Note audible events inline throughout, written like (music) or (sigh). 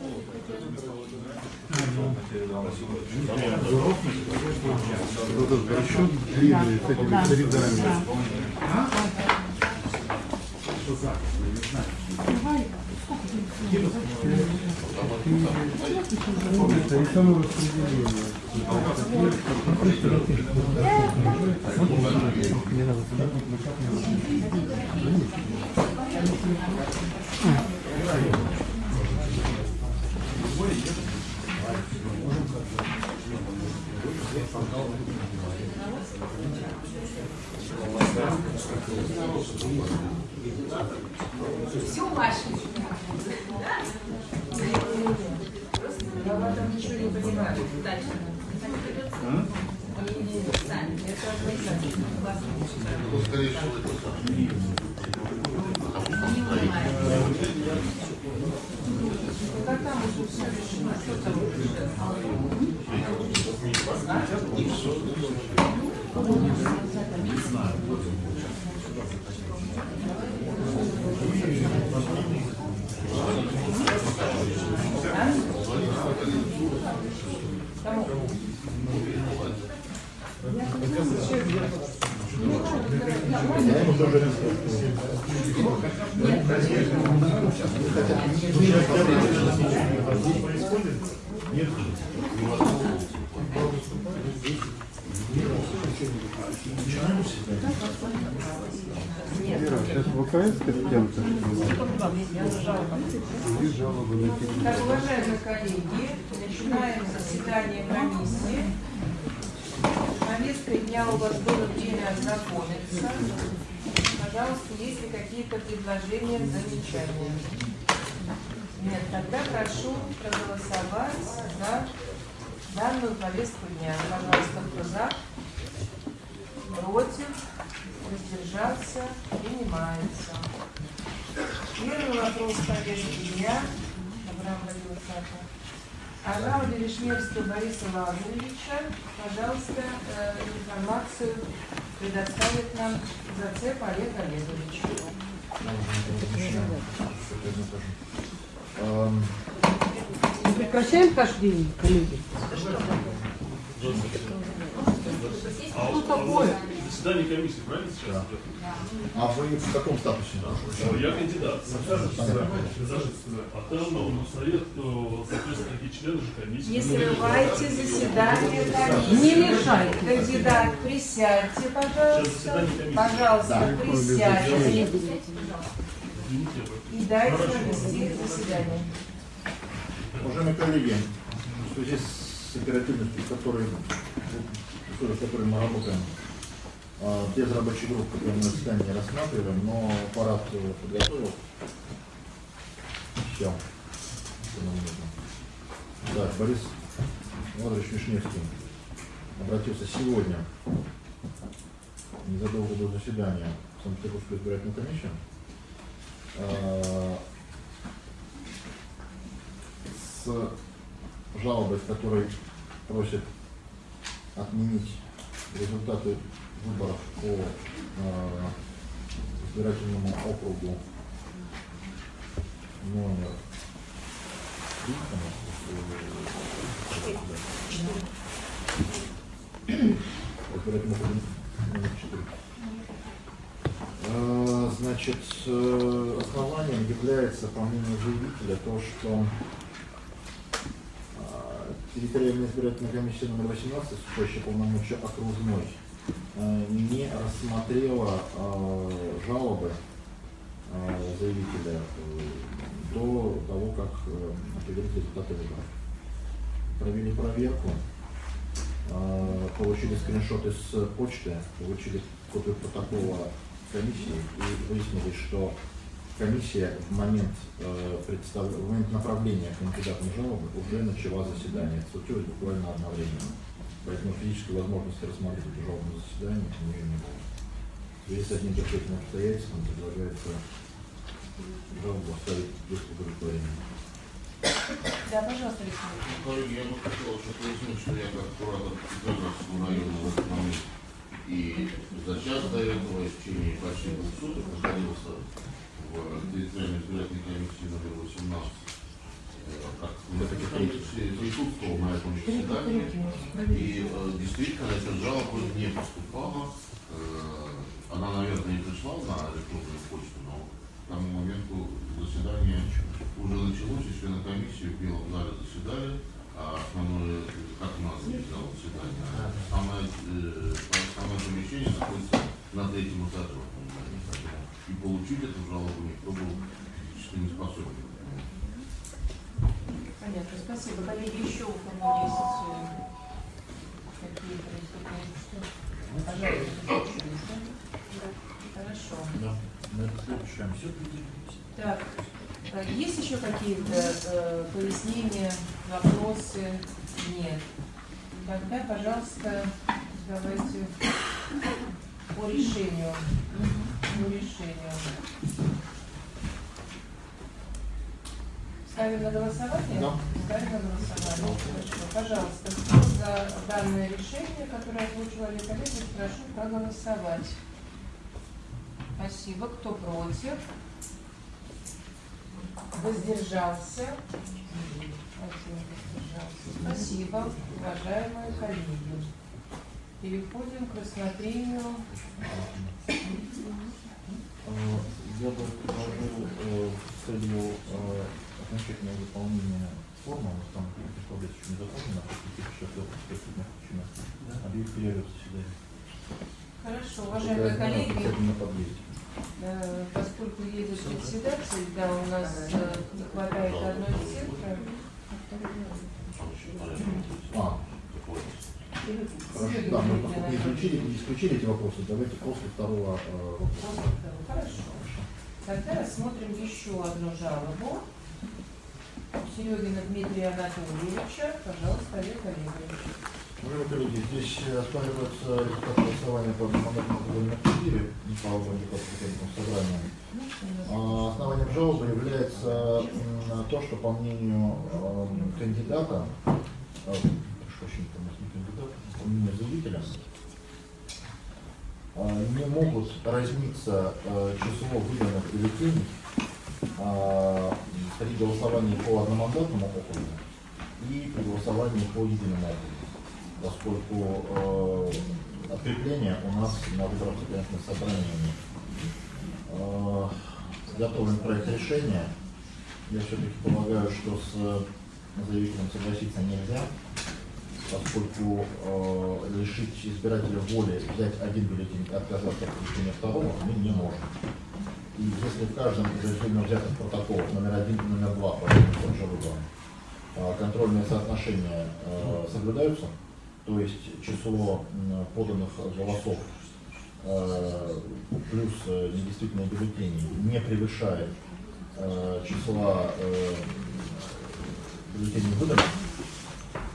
Вот этот расчет длинный с этими рядами. Это и самораспределение. Все ваше. Я в этом ничего не понимаю. Дальше. Сами. Это организация. Классно. Прекращаем хождение, коллеги. Что такое? Заседание комиссии, правильно сейчас? идет? А вы в каком статусе? Э, Я кандидат. А там ну, совет, ну, соответственно, такие члены же комиссии. Не срывайте заседание комиссии. Не мешайте. Кандидат, присядьте, пожалуйста. Пожалуйста, присядьте. И дайте нам вести заседание. Уважаемые коллеги, в связи с оперативностью, с которой, с которой мы работаем, а, без рабочей группы, которые мы заседание не рассматриваем, но аппарат подготовил. Все. Что нам нужно. Да, Борис Владимирович Вишневский обратился сегодня, незадолго до заседания в Санкт-Петербургскую избирательную комиссию, а, с жалобой, в которой просит отменить результаты выборов по э, избирательному округу номер три, по-моему, э, избирательный округ номер четыре. Э, Значит, э, основанием является, по мнению заявителя, то, что территориальная избирательная комиссия номер 18, вступающая полномочия окружной, э, не рассмотрела э, жалобы э, заявителя до того, как определить результаты выборов. Провели проверку, получили скриншоты с почты, получили копию протокола комиссии и выяснилось, что комиссия в момент, э, представ- в момент направления кандидатам жалобы уже начала заседание. Это случилось буквально одновременно. Поэтому физической возможности рассмотреть жалобное заседание у нее не было. В связи с одним этим обстоятельством предлагается жалобу оставить без удовлетворения. Да, пожалуйста, Александр. Коллеги, я бы хотел еще пояснить, что я как куратор Петровского района в этот момент и за час до этого, и в течение почти двух суток находился территориальной избирательной комиссии номер 18. как присутствовал на этом заседании, и э, действительно эта жалоба не поступала. Э, Она, наверное, не пришла на электронную почту, но к тому моменту заседание уже началось, и члены комиссии в белом зале заседали, а основное, как у нас зал заседания, самое, э, самое помещение находится на третьем этаже. в этом здании. Поэтому И получить эту жалобу никто был физически не способен. Понятно, спасибо. Коллеги, еще у кого есть э, какие-то выступления? Пожалуйста. Хорошо. Да, на это следующее. Так, есть еще какие-то э, пояснения, вопросы? Нет. Тогда, пожалуйста, давайте по решению. По решению. Ставим на голосование? Да. Ставим на голосование. Хорошо. Пожалуйста, кто за данное решение, которое озвучил Олег Олегович, прошу проголосовать. Спасибо. Кто против? Воздержался? Один воздержался. Спасибо, уважаемые коллеги. Переходим к рассмотрению. Я бы предложил э, в целью э, окончательного выполнения формы, у нас там представлять еще не заполнено, по каких еще причинах объявить перерыв заседания. Хорошо, уважаемые коллеги, э, поскольку едет председатель, да, у нас не хватает одной цифры. А, хорошо, да, мы поскольку не исключили, не исключили эти вопросы, давайте после второго э, вопроса. Хорошо. Тогда рассмотрим еще одну жалобу. Серегина Дмитрия Анатольевича. Пожалуйста, Олег Олегович. Уважаемые коллеги, здесь э, оспаривается результат голосования по округу номер 4 по округу депутатского собрания. А, Основанием жалобы является то, что по мнению эм, кандидата, э, прошу прощения, там у нас не могут разниться э, число выданных бюллетеней э, при голосовании по одномандатному округу и при голосовании по единому округу, поскольку открепление у нас на выборах законодательных собраний готовим проект решения. Я все-таки полагаю, что с заявителем согласиться нельзя, поскольку э, лишить избирателя воли взять один бюллетень и отказаться от получения второго мы не можем. И если в каждом из отдельно взятых протоколов номер один и номер два по тем же выборам э, контрольные соотношения э, соблюдаются, то есть число м, поданных голосов э, плюс э, недействительные бюллетени не превышает э, числа э, бюллетеней выданных,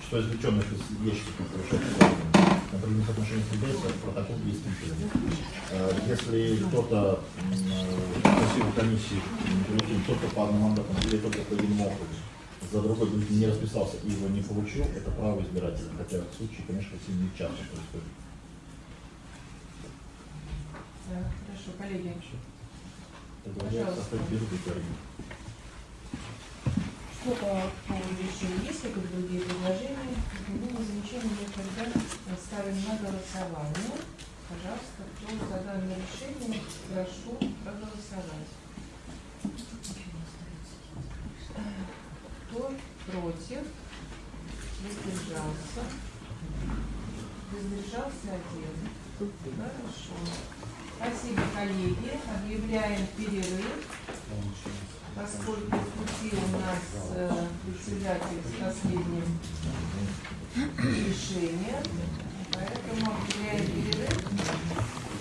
что извлеченных из ящиков число выданных, например, соотношение соблюдается, протокол действительный. Э, Если кто-то э, просил комиссии только по одномандатному или только по единому округу, за другой не расписался и его не получил, это право избирателя. Хотя в случае, конечно, сильно не часто происходит. Да, хорошо, коллеги. Предлагается Пожалуйста. оставить без выбора. Что по решения? Есть какие-то другие предложения? Изменения, замечания нет, тогда ставим на голосование. Пожалуйста, кто за данное решение, прошу проголосовать. Кто против? Воздержался? Воздержался один. Хорошо. Спасибо, коллеги. Объявляем перерыв. Поскольку в пути у нас э, председатель с последним решением, поэтому объявляем перерыв.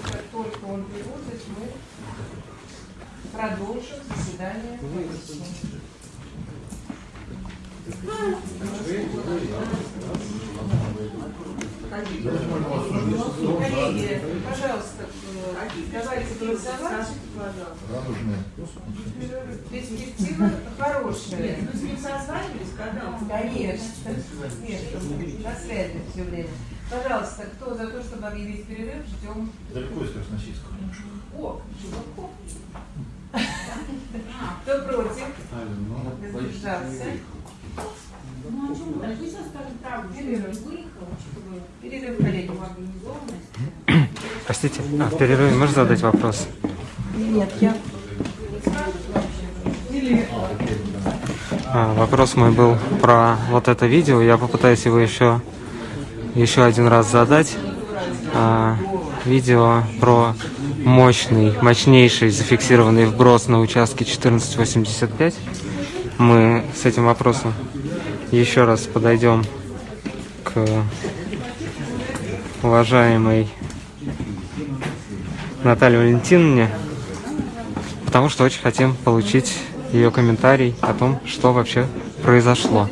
Как только он прибудет, мы продолжим заседание комиссии. Коллеги, пожалуйста, давайте голосовать. Радужные. Перспектива хорошая. Нет, ну с ним созванивались, когда он... Конечно. Нет, на связи все время. Пожалуйста, кто за то, чтобы объявить перерыв, ждем. Далеко из Красносельска. О, Живоков. Кто против? Воздержался. Скажем правду, что он выехал, чтобы Перерыв, коллеги. организованность. (coughs) Простите, а в перерыве можно задать вопрос? Нет, я... А, вопрос мой был про вот это видео. Я попытаюсь его еще, еще один раз задать. А, видео про мощный, мощнейший зафиксированный вброс на участке 1485. Мы с этим вопросом еще раз подойдем к уважаемой Наталье Валентиновне, потому что очень хотим получить ее комментарий о том, что вообще произошло.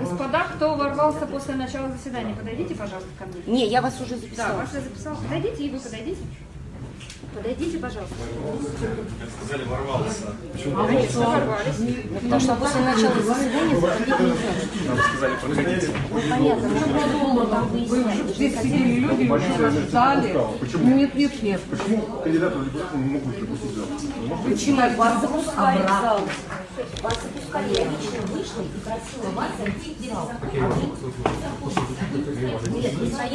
Господа, кто ворвался после начала заседания, подойдите, пожалуйста, ко мне. Не, я вас уже Да, записала. вас я записала. Подойдите, и вы подойдите. Подойдите, пожалуйста. Конечно, ворвались. Потому что после начала заседания заходить нельзя. Ну, понятно, мы долго там Вы выясняли. уже здесь сидели люди, вас ждали. Нет, нет, нет. Кандидаты в депутаты не могут пропустить зал. Почему? Вас запускали в зал. Вас запускали. Я лично вышла и просила вас зайти в зал.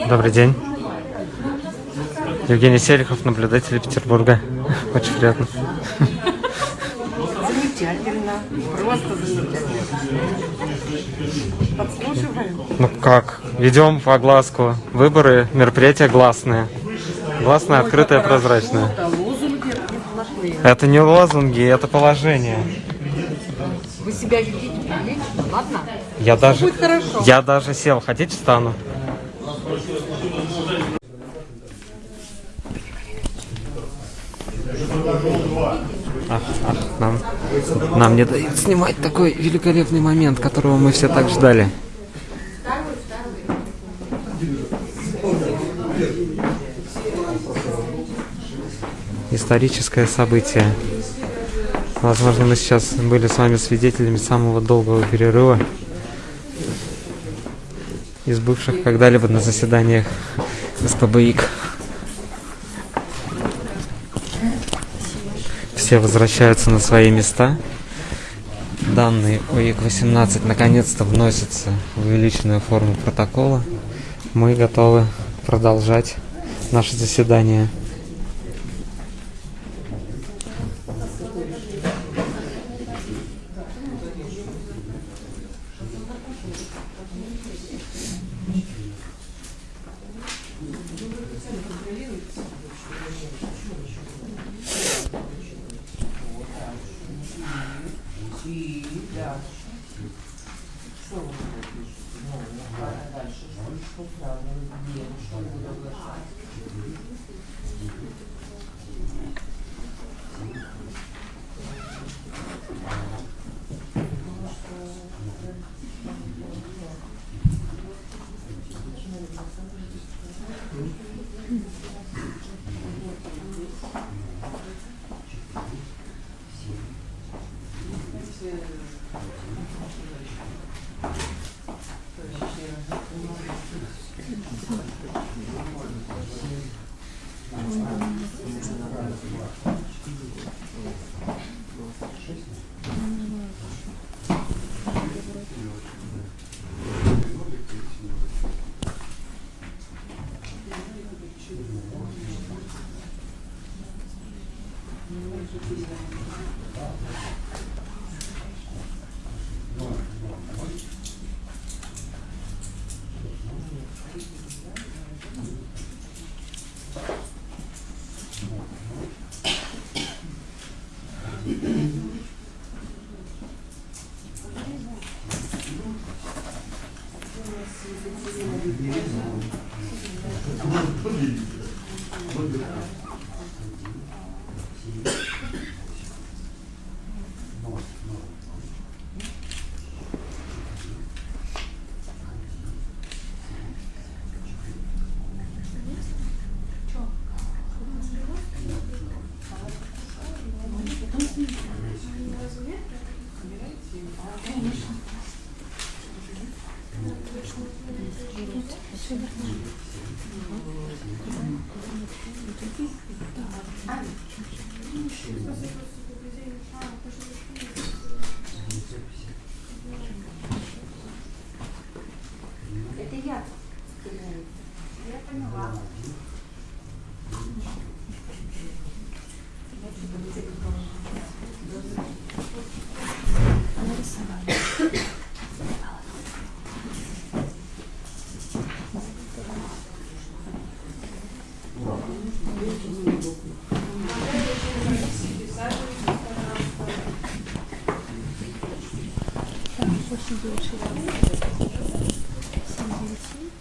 Добрый день. Евгений Селихов, наблюдатель Петербурга. Очень приятно. Замечательно. Просто замечательно. Подслушиваем. Ну как? Ведем по глазку. Выборы, мероприятия гласные. Гласное, открытое, прозрачное. Это не лозунги, это положение. Вы себя ведите прилично, ладно? Я даже, будет хорошо. я даже сел. Хотите, встану? Ах, ах, нам, нам не дают снимать такой великолепный момент, которого мы все так ждали. Историческое событие. Возможно, мы сейчас были с вами свидетелями самого долгого перерыва из бывших когда-либо на заседаниях СПБИК. Все возвращаются на свои места. Данные ОИК-18 наконец-то вносятся в увеличенную форму протокола. Мы готовы продолжать наше заседание. хорошо управлен делом, что он будет оглашать.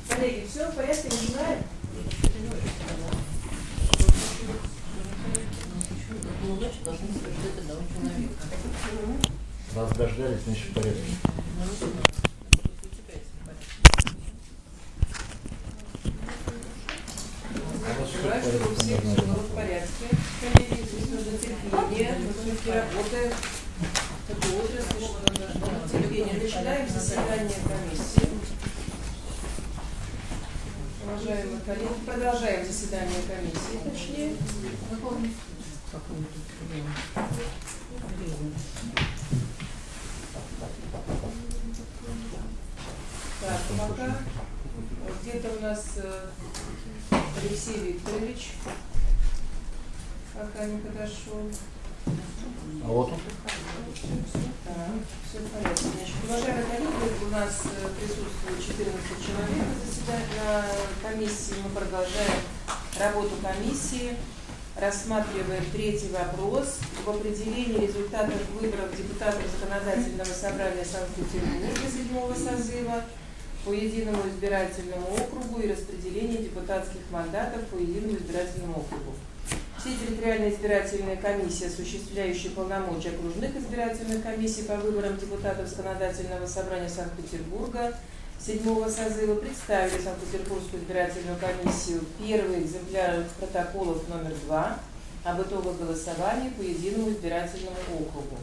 Коллеги, все в порядке, знаю? Раз дождались, значит порядке. Коллеги, здесь нужно терпение, мы все-таки работаем. Такой отрасль, терпение. Начинаем заседание комиссии. Уважаемые коллеги, продолжаем заседание комиссии, точнее. Так, пока где-то у нас э, Алексей Викторович пока не подошел. А вот он. Значит, уважаемые коллеги, у нас э, присутствует 14 человек на комиссии. Мы продолжаем работу комиссии. Рассматриваем третий вопрос об определении результатов выборов депутатов Законодательного собрания Санкт-Петербурга седьмого созыва по единому избирательному округу и распределении депутатских мандатов по единому избирательному округу. Все территориальные избирательные комиссии, осуществляющие полномочия окружных избирательных комиссий по выборам депутатов Законодательного собрания Санкт-Петербурга седьмого созыва представили Санкт-Петербургскую избирательную комиссию первый экземпляр протоколов номер два об итогах голосования по единому избирательному округу.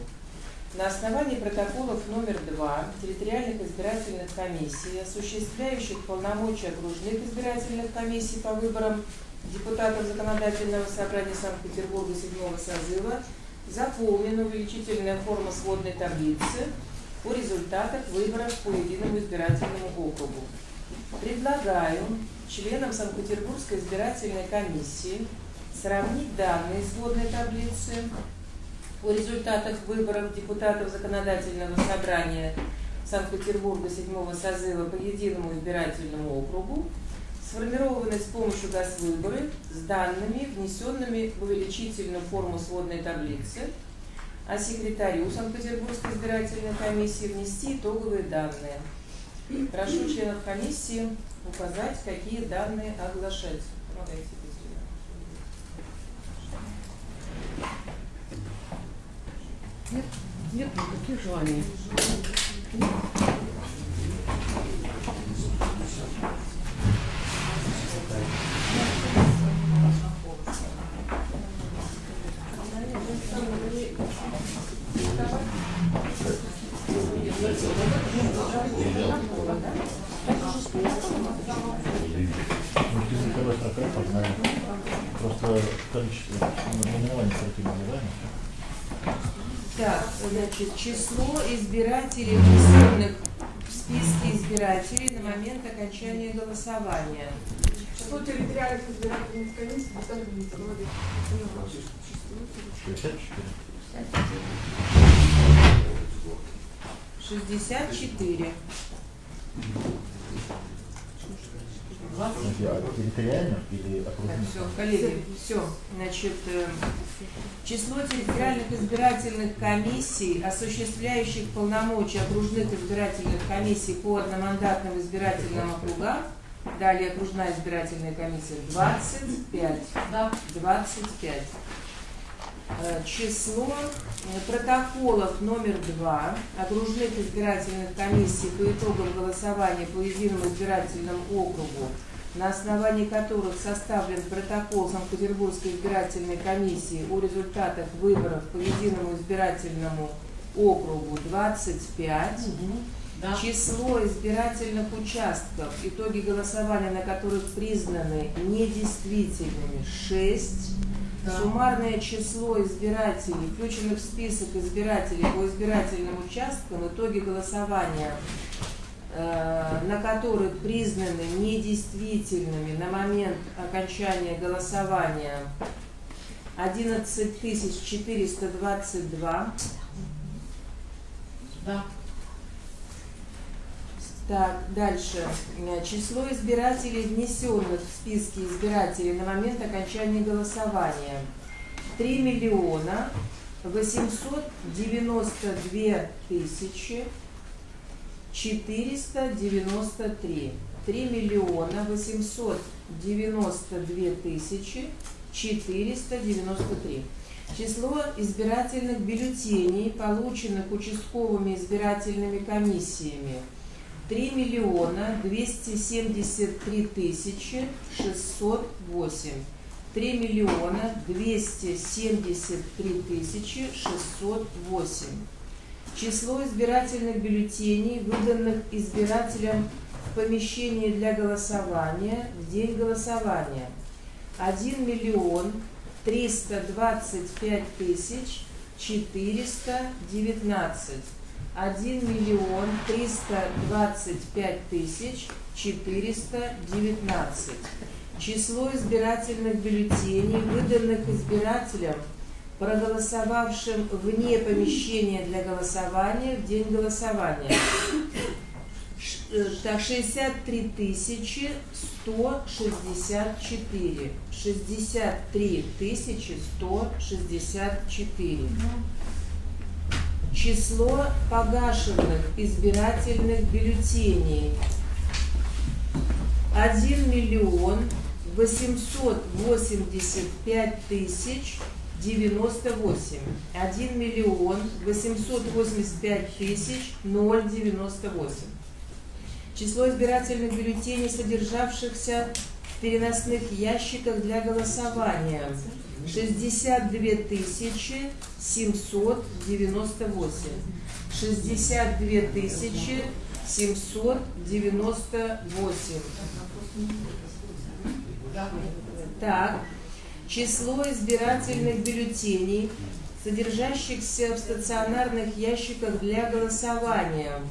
На основании протоколов номер два территориальных избирательных комиссий, осуществляющих полномочия окружных избирательных комиссий по выборам депутатов Законодательного собрания Санкт-Петербурга седьмого созыва, заполнена увеличительная форма сводной таблицы о результатах выборов по единому избирательному округу. Предлагаю членам Санкт-Петербургской избирательной комиссии сравнить данные сводной таблицы о результатах выборов депутатов Законодательного собрания Санкт-Петербурга седьмого созыва по единому избирательному округу, сформированной с помощью ГАС-выборы с данными, внесенными в увеличительную форму сводной таблицы, а секретарю Санкт-Петербургской избирательной комиссии внести итоговые данные. Прошу членов комиссии указать, какие данные оглашать. Помогайте. Нет, нет никаких желаний. Познаем. Так, значит, число избирателей, в списке избирателей на момент окончания голосования. Число территориальных избирательных комиссий Митрополии. 64. 64. Подожди, а территориальных или Так, окружных? все, коллеги, все. Значит, э, число территориальных избирательных комиссий, осуществляющих полномочия окружных избирательных комиссий по одномандатным избирательным округам, далее окружная избирательная комиссия 25. Да. 25. Э, Число э, протоколов номер два окружных избирательных комиссий по итогам голосования по единому избирательному округу, на основании которых составлен протокол Санкт-Петербургской избирательной комиссии о результатах выборов по единому избирательному округу 25. Число избирательных участков, итоги голосования на которых признаны недействительными 6. Суммарное число избирателей, включенных в список избирателей по избирательным участкам, в итоге голосования, э, на которых признаны недействительными на момент окончания голосования 11 422. Да. Так, дальше. Э, Число избирателей, внесенных в списки избирателей на момент окончания голосования. 3 миллиона 892 тысячи 493. 3 миллиона 892 тысячи 493. Число избирательных бюллетеней, полученных участковыми избирательными комиссиями, 3 миллиона 273 тысячи 608. 3 миллиона 273 тысячи 608. Число избирательных бюллетеней, выданных избирателям в помещении для голосования в день голосования. 1 миллион 325 тысяч 419. 1 миллион 325 тысяч 419. Число избирательных бюллетеней, выданных избирателям, проголосовавшим вне помещения для голосования в день голосования. Э, Так, 63 тысячи 164. 63 тысячи 164. Число погашенных избирательных бюллетеней 1 миллион 885 тысяч 98. 1 миллион 885 тысяч 098. Число избирательных бюллетеней, содержавшихся в переносных ящиках для голосования 62 тысячи 798. 62 тысячи 798. Так, число избирательных бюллетеней, содержащихся в стационарных ящиках для голосования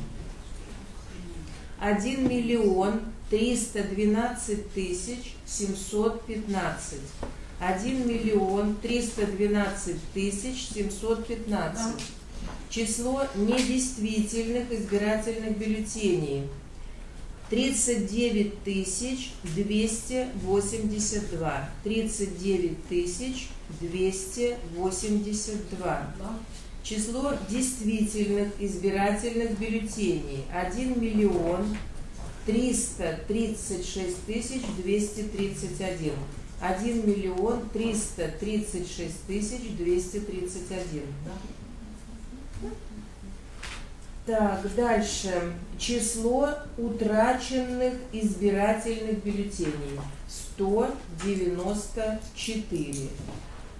1 миллион 312 тысяч 715. 1 миллион 312 тысяч 715. Число недействительных избирательных бюллетеней 39 тысяч 282. 39 тысяч 282. Число действительных избирательных бюллетеней 1 миллион 336 тысяч 231. 1 миллион 336 тысяч 231. Так, дальше. Число утраченных избирательных бюллетеней 194.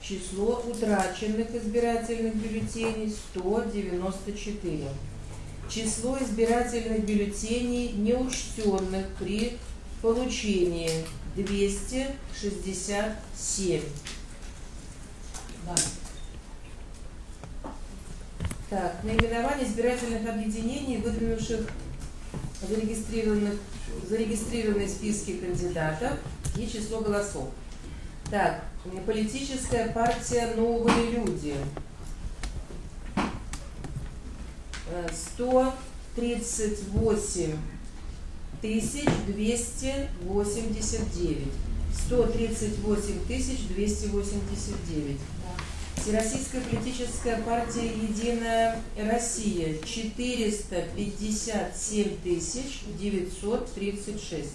Число утраченных избирательных бюллетеней 194. Число избирательных бюллетеней, неучтенных при получении 267. Так, наименование избирательных объединений, выдвинувших зарегистрированных, зарегистрированные списки кандидатов и число голосов. Так, политическая партия «Новые люди». Э, 138 тысяч 289. 138 тысяч 289. Всероссийская политическая партия «Единая Россия» 457 тысяч 936.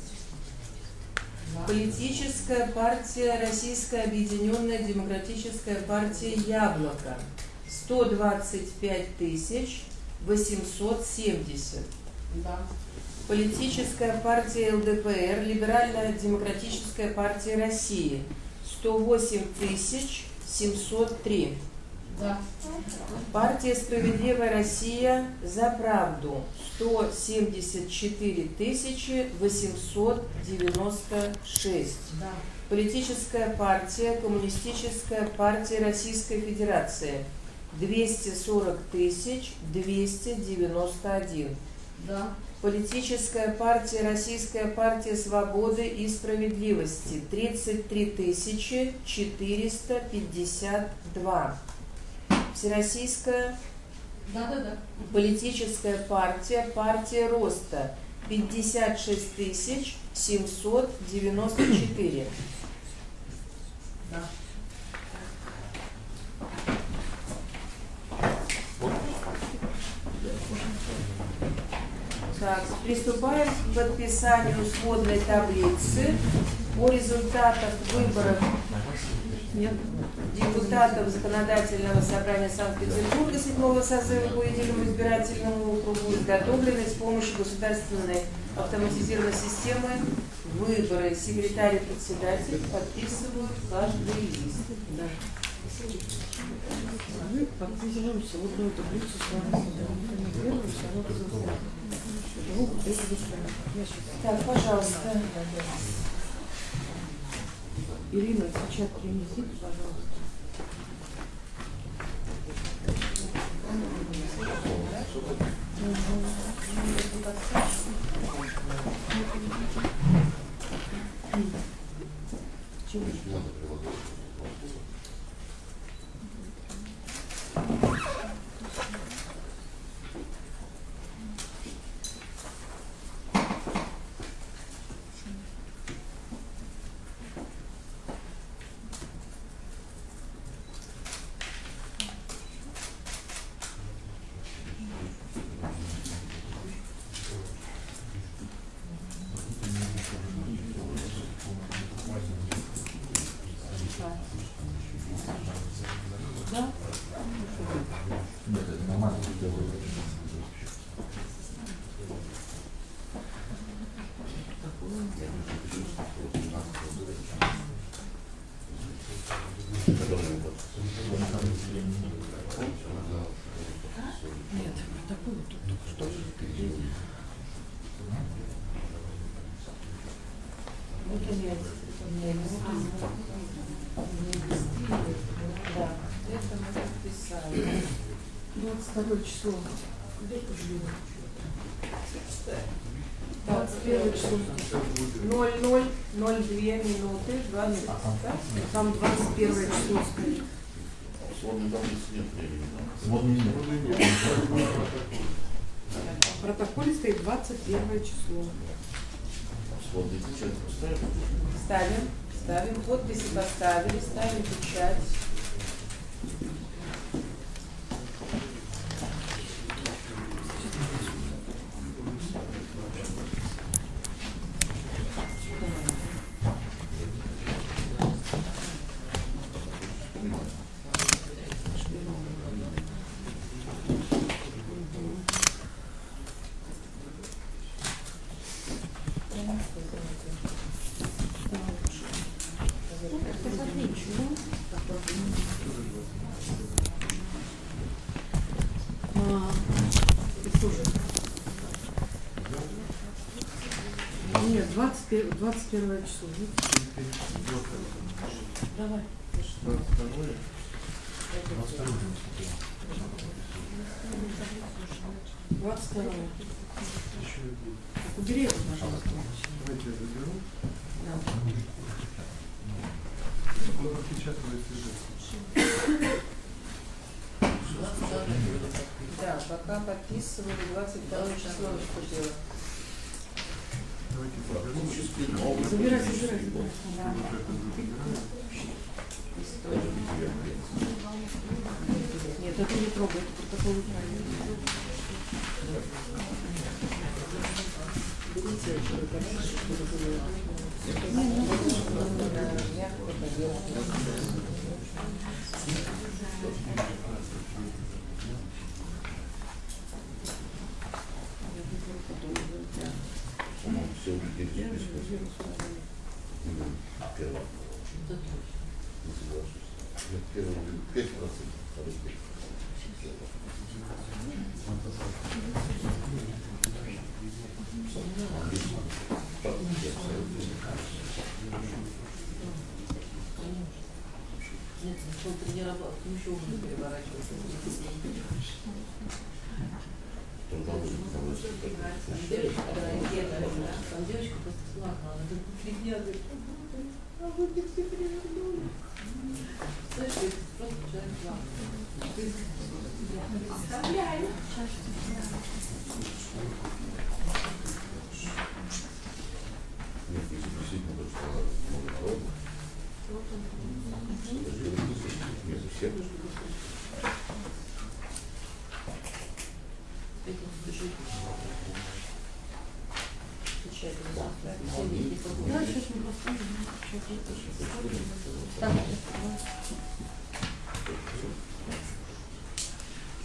Политическая партия Российская объединенная демократическая партия «Яблоко» 125 тысяч 870. Политическая партия ЛДПР, Либеральная демократическая партия России 108 тысяч 703. Да. Партия «Справедливая Россия» за правду 174 тысячи 896. Да. Политическая партия «Коммунистическая партия Российской Федерации» 240 тысяч 291. Да. Политическая партия Российская партия свободы и справедливости 33 тысячи 452. Всероссийская Да, да, да. политическая партия партия роста 56 тысяч 794. Да. Так, приступаем к подписанию сводной таблицы по результатам выборов депутатов Законодательного собрания Санкт-Петербурга седьмого созыва по единому избирательному округу, изготовленной с помощью государственной автоматизированной системы выборы. Секретарь и председатель подписывают каждый лист. Да. Мы подписываем сводную таблицу с вами. Так, пожалуйста. Ирина, печать принесите, пожалуйста. Нет, это нормально, что я выбрал. Нет, протокол тут только что. Вот у меня, у меня листы. Да, это мы подписали. 22 число. Где пожалела? 21 число. 00, 02 минуты, 20. да? Там 21 число стоит. Сводной таблицы нет времени, нет. В протоколе стоит 21 число. Поставили? Ставим, ставим, подписи поставили, ставим печать. 21 число. Давай. 22 22 22 Нет, это не трогай, это протокол. Берите все в списке. Первое. Не соглашусь. Первый, пять процентов. второй пять. Нет, начал тренироваться, ну еще уже переворачиваться. Девочка, просто плакала, она все перевернули. Знаешь, говорит, просто человек плакал. Ты представляю. Нет, если действительно то, что много народу, между всем. Это слушай. Отвечай, завтра. Все вместе погуляем. Да, сейчас мы посмотрим. Так,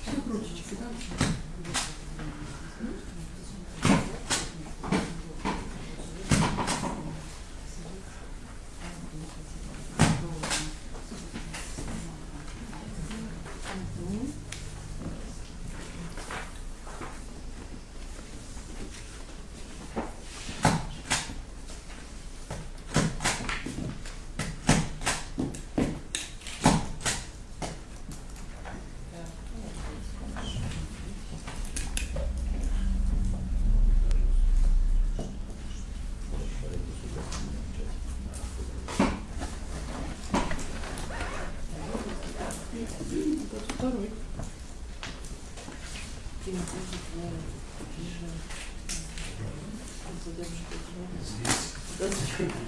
Все кружечки, да? Второй.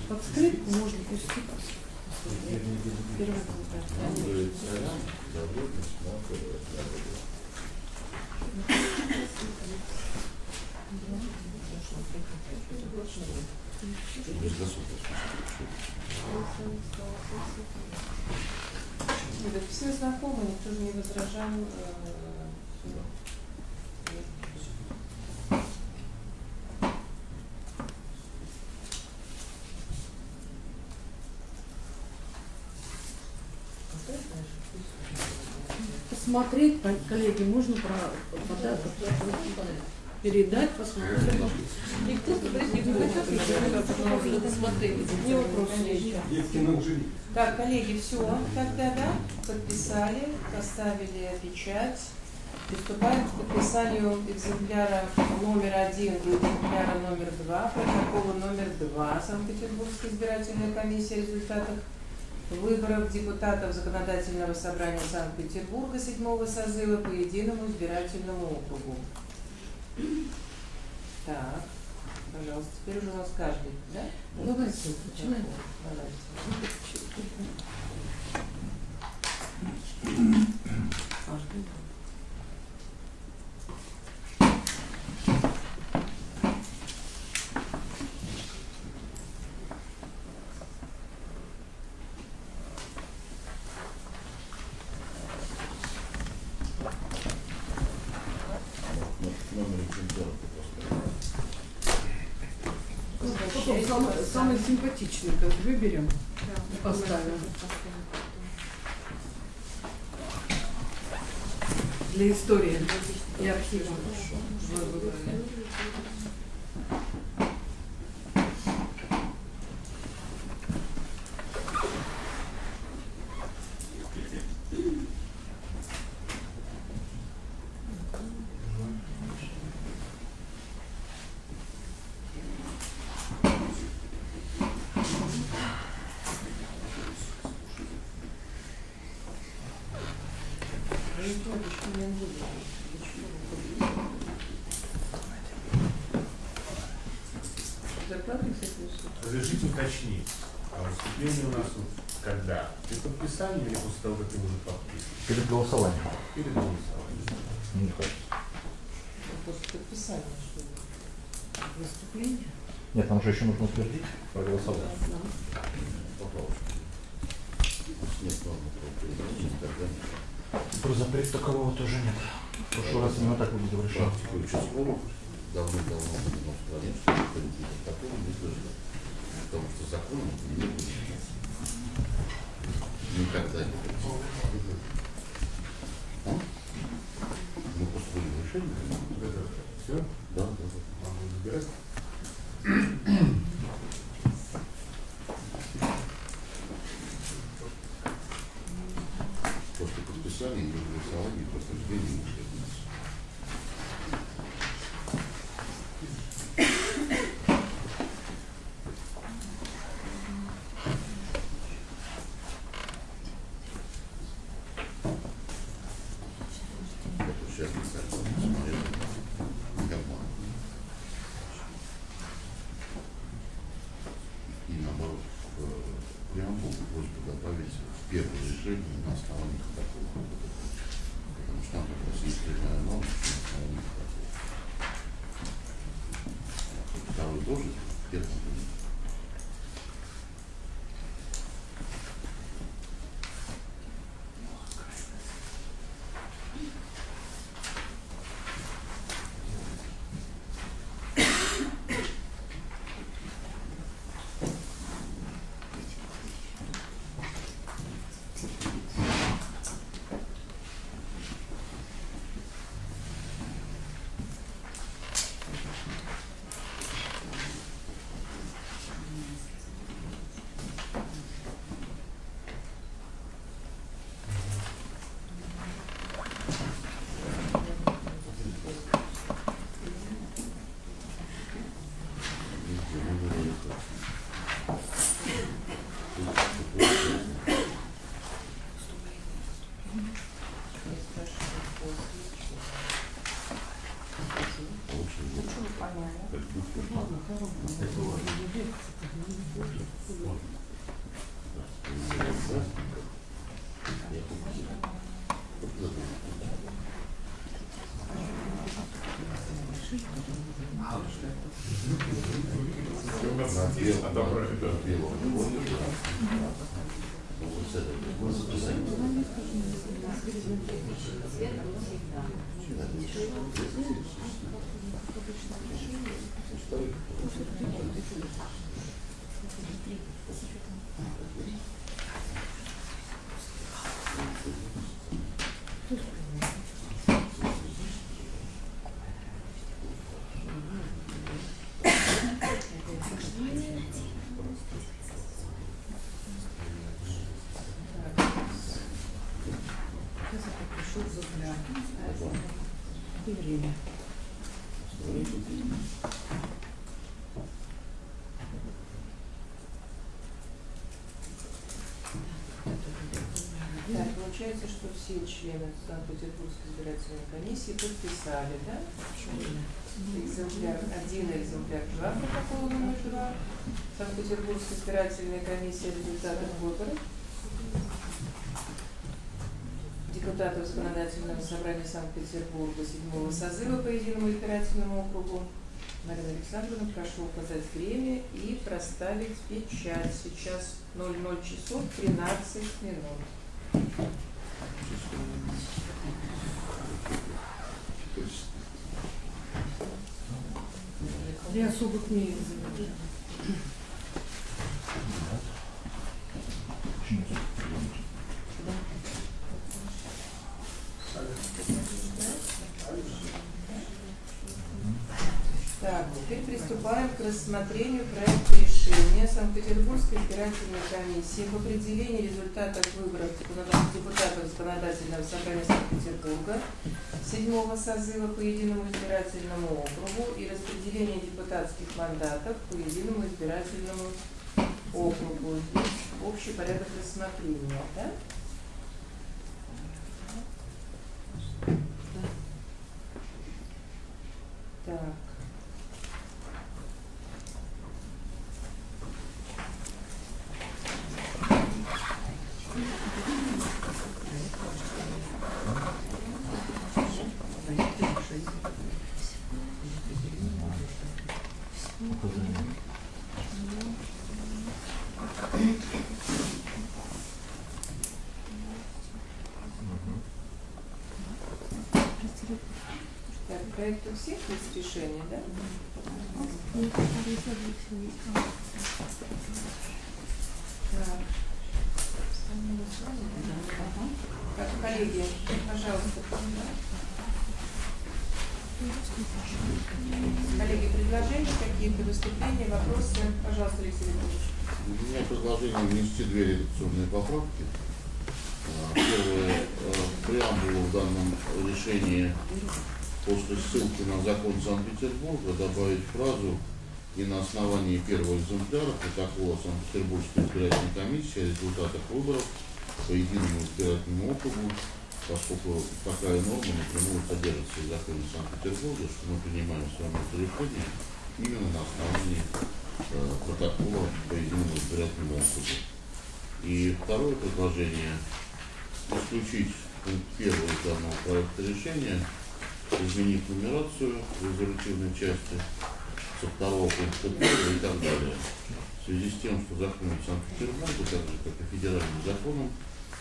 Под можно пустить. Все знакомы, никто не возражал. Посмотреть, по- коллеги, можно про подарок передать, посмотреть. Никто сказать не будет, надо смотреть. Не вопрос еще. Так, коллеги, все, тогда, да, подписали, поставили печать. Приступаем к подписанию экземпляра номер один и экземпляра номер два, протокола номер два Санкт-Петербургской избирательной комиссии о результатах выборов депутатов Законодательного собрания Санкт-Петербурга седьмого созыва по единому избирательному округу. Так, пожалуйста, теперь уже у нас каждый, да? Давайте, начинаем. Давайте. Каждый. Номер экземпляра Ну, Потом самый, самый симпатичный как выберем и поставим. Для истории и архива. Вы выбрали. Закладывай всякую штуку. Разрешите уточнить, а выступление у нас вот когда? При подписании или после того, как ты уже подписан? Перед голосованием. Перед голосованием. Не хочется. После подписания, что ли? Выступление. Же еще нужно утвердить, проголосовать. Про запрет такового тоже нет. В прошлый раз именно так введено в стране, А добро, получается, что все члены Санкт-Петербургской избирательной комиссии подписали, да? Экземпляр, один экземпляр два протокола номер два. Санкт-Петербургской избирательной комиссии результатов выборов. Депутатов законодательного собрания Санкт-Петербурга седьмого созыва по единому избирательному округу. Марина Александровна, прошу указать время и проставить печать. Сейчас 00 часов 13 минут. Я особых не Так, теперь приступаем к рассмотрению проекта Санкт-Петербургской избирательной комиссии об определении результатов выборов депутатов Законодательного собрания Санкт-Петербурга седьмого созыва по единому избирательному округу и распределении депутатских мандатов по единому избирательному округу. Здесь общий порядок рассмотрения, да? Так. Так, проект у всех есть решение, да? Так. Коллеги, пожалуйста. Коллеги, предложения какие-то, выступления, вопросы? Пожалуйста, Алексей Викторович. У меня предложение внести две редакционные поправки. А, Первое, э, преамбулу в данном решении после ссылки на закон Санкт-Петербурга добавить фразу и на основании первого экземпляра протокола Санкт-Петербургской избирательной комиссии о результатах выборов по единому избирательному округу, поскольку такая норма напрямую содержится в законе Санкт-Петербурга, что мы принимаем с вами это решение именно на основании э, протокола по единому избирательному округу. И второе предложение исключить пункт первый данного проекта решения, изменив нумерацию резолютивной части со второго пункта и так далее. В связи с тем, что в законе Санкт-Петербурга, так же как и федеральным законом,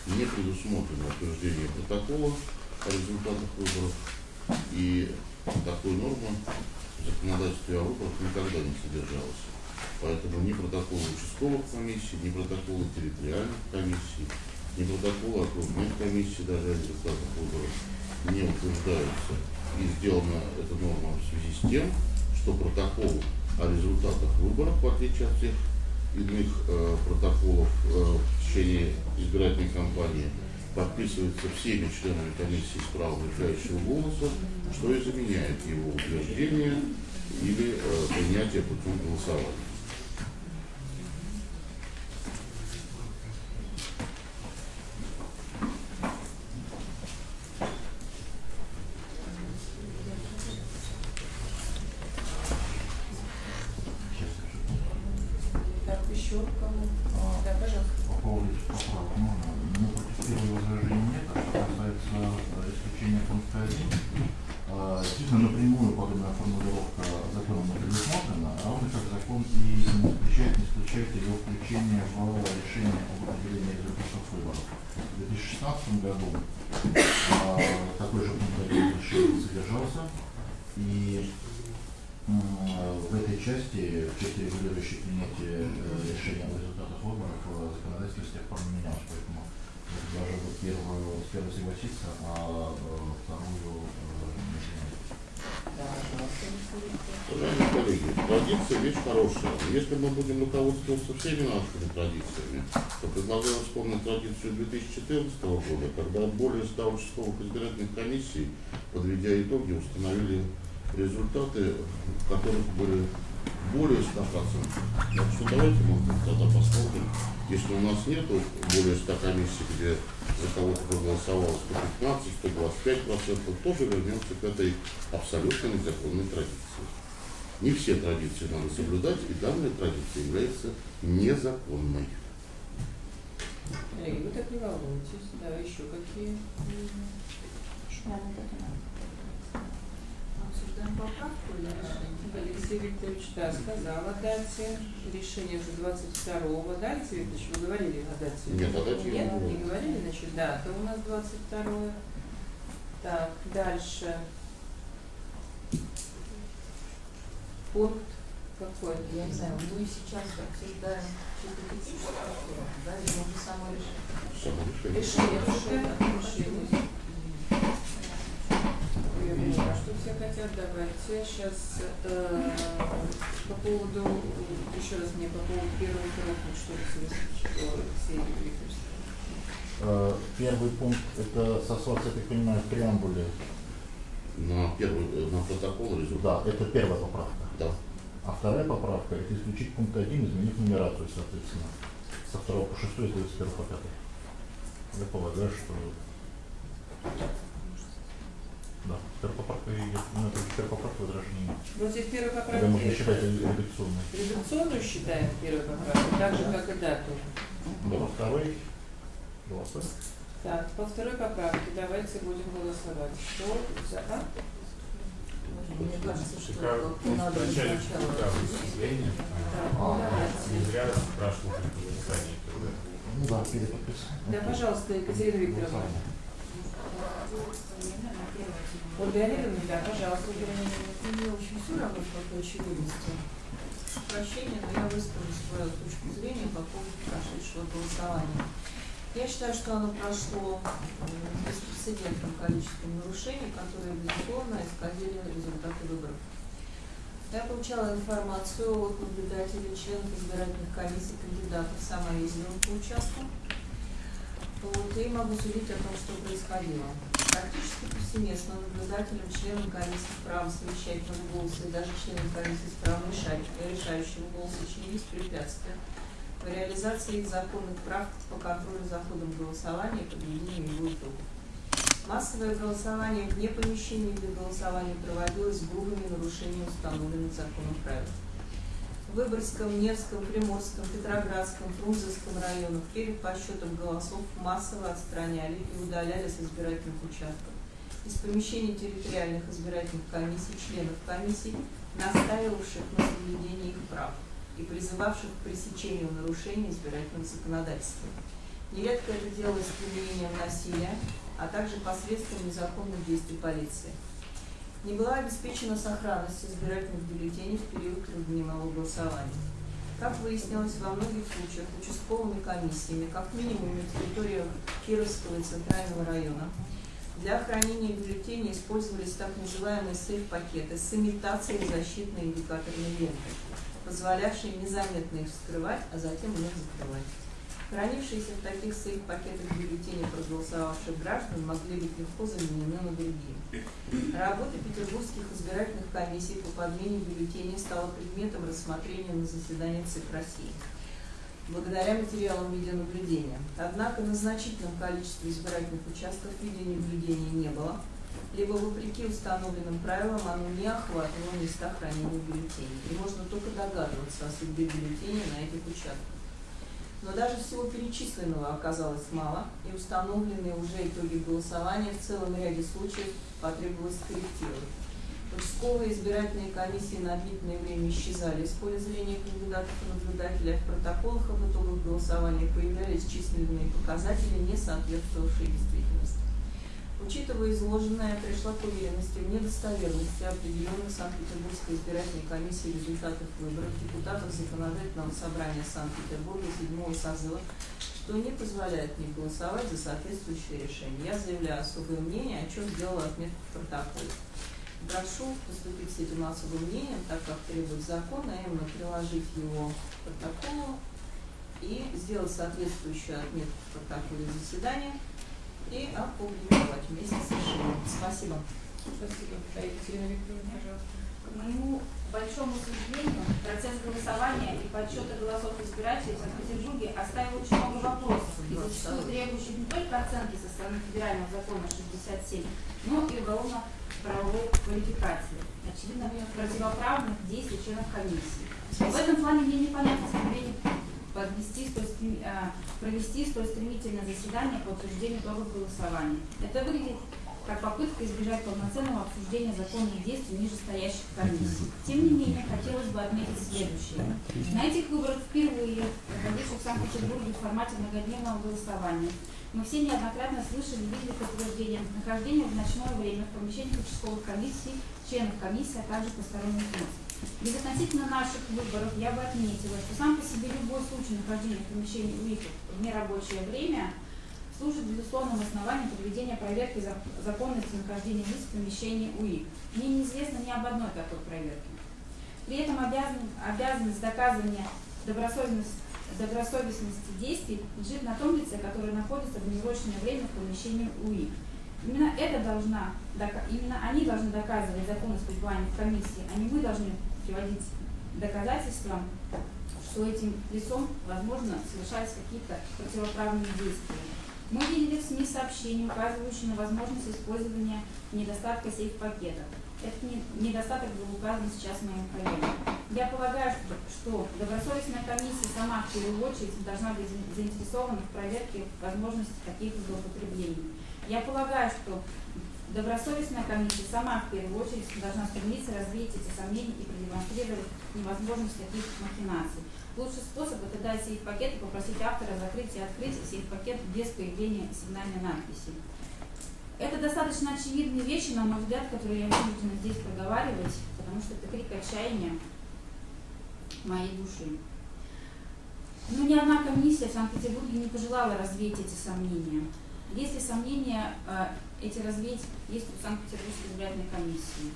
не предусмотрено утверждение протокола о результатах выборов, и такой нормы в законодательстве о выборах никогда не содержалась. Поэтому ни протоколы участковых комиссий, ни протоколы территориальных комиссий, ни протоколы окружных комиссий даже о результатах выборов не утверждаются. И сделана эта норма в связи с тем, что протокол о результатах выборов, в отличие от всех иных э, протоколов э, в течение избирательной кампании, подписывается всеми членами комиссии с правом голоса, что и заменяет его утверждение или э, принятие путем голосования. Так, еще кому? Да, пожалуйста. По поводу этих поправок можно. Ну, против первого возражения нет, а что касается э, исключения пункта 1, э, действительно напрямую подобная формулировка законом не предусмотрена, а он как закон и не запрещает, не исключает ее включение в решение об определении результатов выборов. В 2016 году э, такой же пункт 1 решения содержался, и м, в этой части, в части регулирующей принятие э, решения о результатах выборов, э, законодательство с тех пор не менялось, поэтому я предложил бы первую, с первой согласиться, а э, вторую э, не принять. Да, пожалуйста, Алексей Викторович. Уважаемые коллеги, традиция вещь хорошая. Если мы будем руководствоваться всеми нашими традициями, то предлагаю вспомнить традицию 2014 года, когда более 100 участковых избирательных комиссий, подведя итоги, установили результаты, в которых были более 100%. Так что давайте мы тогда посмотрим, если у нас нету более 100 комиссий, где за кого-то проголосовало 115-125%, тоже вернемся к этой абсолютно незаконной традиции. Не все традиции надо соблюдать, и данная традиция является незаконной. Коллеги, вы так не волнуйтесь. Да, еще какие? Обсуждаем поправку или решение? Алексей Викторович, да, сказал о дате. Решение уже 22-го. Да, Алексей Викторович, вы говорили о дате? Нет, о дате Нет, не не говорил. говорили, значит, дата у нас 22 Так, дальше. Пункт какой? Я не знаю, мы сейчас обсуждаем чисто техническую поправку, да, или само решение? Само решение. Решение, решение, решение. Я поняла, что все хотят, давайте сейчас э, по поводу, еще раз мне по поводу первого пункта, что вы Алексей Викторович. Э, Первый пункт это сослаться, я так понимаю, в преамбуле. На первый, э, на протокол результат. Да, это первая поправка. Да. А вторая поправка это исключить пункт 1, изменив нумерацию, соответственно. Со второго по шестой, это с первого по пятый. Я полагаю, что да, первая поправка и ну, это первая поправка возражений нет. Вот здесь первая поправка. Тогда можно считать редакционной. Редакционную считаем первой поправкой, так же, как и дату. Да, во второй голосуем. Так, по второй поправке давайте будем голосовать. Кто за? А? Да, пожалуйста, Екатерина Викторовна. Ольга Олеговна, да, пожалуйста. Мне очень все равно по той очевидности. Прощения, но я выскажу свою точку зрения по поводу прошедшего голосования. Я считаю, что оно прошло беспрецедентным количеством нарушений, которые, безусловно, исказили результаты выборов. Я получала информацию от наблюдателей, членов избирательных комиссий, кандидатов, сама ездила по участку. Вот, и могу судить о том, что происходило. Практически повсеместно наблюдателям, членам комиссии с правом совещательного голоса и даже членам комиссии с правом решающего голоса чинились препятствия реализации их законных прав по контролю за ходом голосования и подведению его итогов. Массовое голосование вне помещений для голосования проводилось с грубыми нарушениями установленных законом правил. В Выборгском, Невском, Приморском, Петроградском, Фрунзенском районах перед подсчетом голосов массово отстраняли и удаляли с избирательных участков. Из помещений территориальных избирательных комиссий членов комиссий, настаивавших на соблюдении их прав и призывавших к пресечению нарушений избирательного законодательства. Нередко это делалось применением насилия, а также посредством незаконных действий полиции. Не была обеспечена сохранность избирательных бюллетеней в период трехдневного голосования. Как выяснилось, во многих случаях участковыми комиссиями, как минимум на территории Кировского и Центрального района, для хранения бюллетеней использовались так называемые сейф-пакеты с имитацией защитной индикаторной ленты, позволявшие незаметно их вскрывать, а затем их закрывать. Хранившиеся в таких сейф-пакетах бюллетени проголосовавших граждан могли быть легко заменены на другие. Работа петербургских избирательных комиссий по подмене бюллетеней стала предметом рассмотрения на заседании ЦИК России благодаря материалам видеонаблюдения. Однако на значительном количестве избирательных участков видеонаблюдения не было, либо вопреки установленным правилам оно не охватывало места хранения бюллетеней. И можно только догадываться о судьбе бюллетеней на этих участках. Но даже всего перечисленного оказалось мало, и установленные уже итоги голосования в целом ряде случаев потребовалось корректировать. Участковые избирательные комиссии на длительное время исчезали из поля зрения кандидатов и наблюдателей, а в протоколах об итогах голосования появлялись численные показатели, не соответствовавшие действительности. Учитывая изложенное, пришла к уверенности в недостоверности определенных Санкт-Петербургской избирательной комиссии результатов выборов депутатов Законодательного собрания Санкт-Петербурга седьмого созыва, что не позволяет мне голосовать за соответствующее решение. Я заявляю особое мнение, о чем сделала отметку в протоколе. Прошу поступить с этим особым мнением, так как требует закон, а именно приложить его к протоколу и сделать соответствующую отметку в протоколе заседания и опубликовать вместе с решением. Спасибо. Спасибо. Да, Екатерина Викторовна, пожалуйста. К моему большому сожалению, процесс голосования и подсчета голосов избирателей в Санкт-Петербурге оставил очень много вопросов, и зачастую требующих не только оценки со стороны федерального закона 67, но и уголовно-правовой квалификации, очевидно, противоправных действий членов комиссии. В этом плане мне непонятно стремление подвести столь стрем- а, провести столь стремительное заседание по утверждению итогов голосования. Это выглядит как попытка избежать полноценного обсуждения законных действий нижестоящих комиссий. Тем не менее, хотелось бы отметить следующее. На этих выборах впервые, проходивших в Санкт-Петербурге в формате многодневного голосования, мы все неоднократно слышали и видели подтверждение нахождения в ночное время в помещениях участковых комиссий, членов комиссии, а также посторонних лиц. Безотносительно наших выборов я бы отметила, что сам по себе любой случай нахождения в помещении УИКов в нерабочее время служит безусловным основанием проведения проверки зак- законности нахождения лиц в помещении УИК. Мне неизвестно ни об одной такой проверке. При этом обязан, обязанность доказывания добросовестности, добросовестности действий лежит на том лице, которое находится в неурочное время в помещении УИК. Именно это должна, именно они должны доказывать законность пребывания в комиссии, а не мы должны приводить доказательства, что этим лицом, возможно, совершались какие-то противоправные действия. Мы видели в СМИ сообщения, указывающие на возможность использования недостатка сейф-пакета. Этот не- недостаток был указан сейчас моим коллегам. Я полагаю, что, добросовестная комиссия сама в первую очередь должна быть за- заинтересована в проверке возможности таких злоупотреблений. Я полагаю, что добросовестная комиссия сама в первую очередь должна стремиться развеять эти сомнения и продемонстрировать невозможность таких махинаций. Лучший способ это дать сейф-пакет и попросить автора закрыть и открыть сейф-пакет без появления сигнальной надписи. Это достаточно очевидные вещи, на мой взгляд, которые я вынуждена здесь проговаривать, потому что это крик отчаяния моей души. Но ни одна комиссия в Санкт-Петербурге не пожелала развеять эти сомнения. Если сомнения э, эти развеять есть у Санкт-Петербургской избирательной комиссии?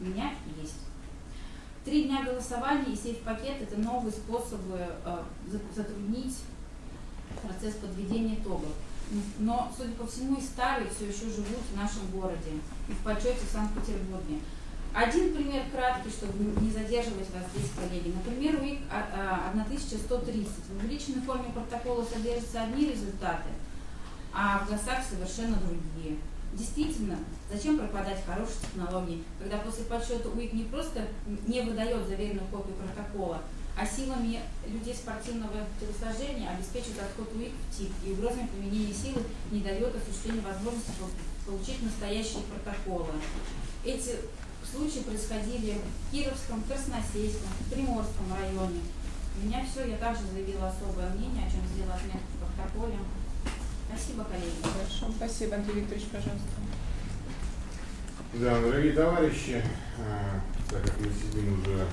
У меня есть. Три дня голосования и сейф-пакет – это новые способы э, за- затруднить процесс подведения итогов. Но, судя по всему, и старые все еще живут в нашем городе и в почете в Санкт-Петербурге. Один пример краткий, чтобы не задерживать вас здесь, коллеги. Например, УИК 1130. В увеличенной форме протокола содержатся одни результаты, а в ГАСах совершенно другие. Действительно, зачем пропадать хорошие технологии, когда после подсчета УИК не просто не выдает заверенную копию протокола, а силами людей спортивного телосложения обеспечивает отход УИК в ТИК и угрозами применения силы не дает осуществления возможности получить настоящие протоколы. Эти случаи происходили в Кировском, Красносельском, Приморском районе. У меня все, я также заявила особое мнение, о чем сделала отметку в протоколе. Спасибо, коллеги. Хорошо, спасибо, Андрей Викторович, пожалуйста. Да, дорогие товарищи, а, так как мы сидим уже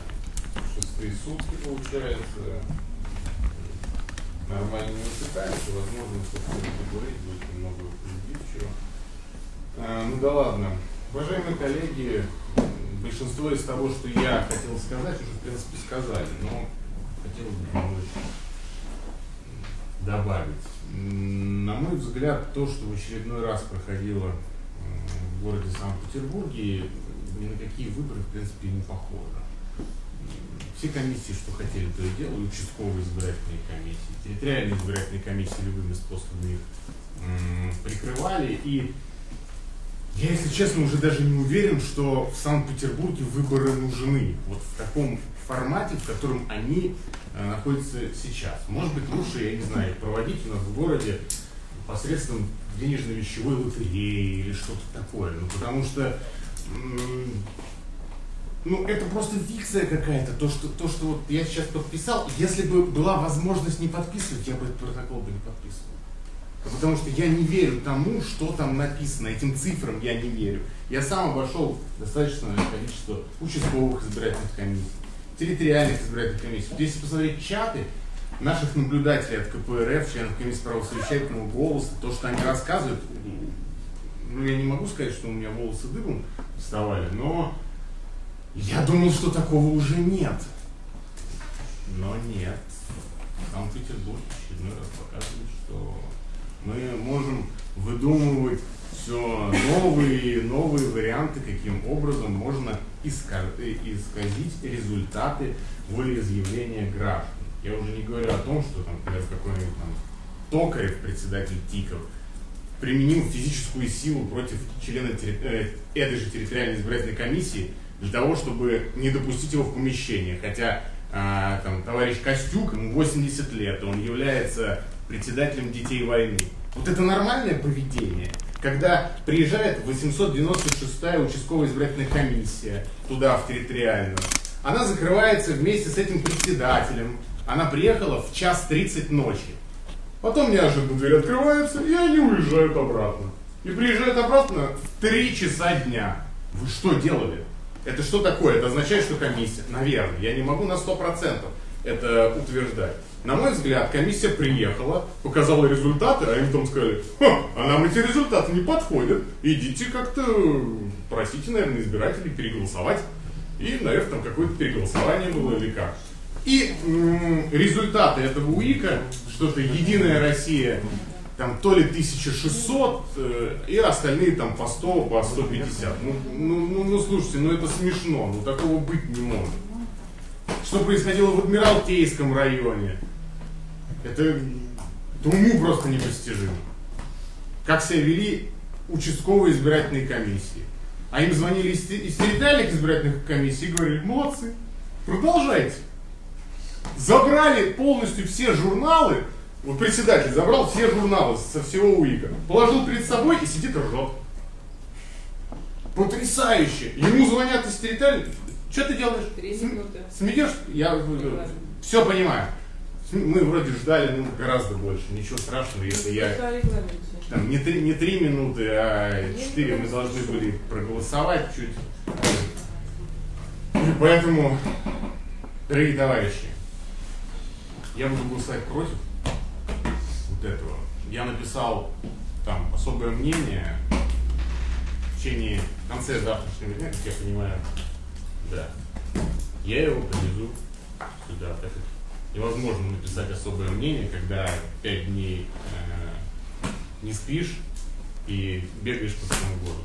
шестые сутки, получается, нормально не усыпаемся, возможно, собственно, поговорить будет немного прибивчиво. А, ну да ладно. Уважаемые коллеги, большинство из того, что я хотел сказать, уже в принципе сказали, но хотел бы немножечко добавить. На мой взгляд, то, что в очередной раз проходило в городе Санкт-Петербурге, ни на какие выборы, в принципе, не похоже. Все комиссии, что хотели, то и делали, участковые избирательные комиссии, территориальные избирательные комиссии любыми способами их прикрывали. И я, если честно, уже даже не уверен, что в Санкт-Петербурге выборы нужны. Вот в таком формате, в котором они э, находятся сейчас. Может быть, лучше, я не знаю, проводить у нас в городе посредством денежно-вещевой лотереи или что-то такое. Ну, потому что ну, это просто фикция какая-то, то что, то, что вот я сейчас подписал, если бы была возможность не подписывать, я бы этот протокол бы не подписывал. Потому что я не верю тому, что там написано, этим цифрам я не верю. Я сам обошел достаточное количество участковых избирательных комиссий, территориальных избирательных комиссий. Вот если посмотреть чаты наших наблюдателей от КПРФ, членов комиссии правосовещательного голоса, то, что они рассказывают, ну, я не могу сказать, что у меня волосы дыбом вставали, но я думал, что такого уже нет. Но нет. Санкт-Петербург очередной раз показывает, что мы можем выдумывать все новые и новые варианты, каким образом можно исказить результаты волеизъявления граждан. Я уже не говорю о том, что, там, например, какой-нибудь там Токарев, председатель ТИКов, применил физическую силу против члена э, этой же территориальной избирательной комиссии для того, чтобы не допустить его в помещение. Хотя а, там, товарищ Костюк, ему 80 лет, он является председателем детей войны. Вот это нормальное поведение, когда приезжает 896-я участковая избирательная комиссия туда, в территориальную. Она закрывается вместе с этим председателем. Она приехала в час 30 ночи. Потом неожиданно дверь открывается, и они уезжают обратно. И приезжают обратно в 3 часа дня. Вы что делали? Это что такое? Это означает, что комиссия, наверное, я не могу на 100% это утверждать. На мой взгляд, комиссия приехала, показала результаты, а им потом сказали, а нам эти результаты не подходят, идите как-то, просите, наверное, избирателей переголосовать. И, наверное, там какое-то переголосование было или как. И результаты этого УИКа, что-то «Единая Россия», там то ли 1600, э, и остальные там по 100, по 150. Ну, ну, ну, ну, слушайте, ну это смешно, ну такого быть не может. Что происходило в Адмиралтейском районе, это, это уму просто непостижимо. Как себя вели участковые избирательные комиссии. А им звонили из, из территориальных избирательных комиссий и говорили, молодцы, продолжайте. Забрали полностью все журналы, вот председатель забрал все журналы со всего УИКа, положил перед собой и сидит ржет. Потрясающе! Ему звонят из территориальных. Что ты делаешь? Три минуты. Смеешь? Я все понимаю. Мы вроде ждали ну, гораздо больше, ничего страшного, если я там, не, три, не три минуты, а четыре мы должны были проголосовать чуть. И поэтому, дорогие товарищи, я буду голосовать против вот этого. Я написал там особое мнение в течение в конце завтрашнего дня, как я понимаю, да. Я его привезу сюда, так как невозможно написать особое мнение, когда пять дней э, не спишь и бегаешь по всему городу.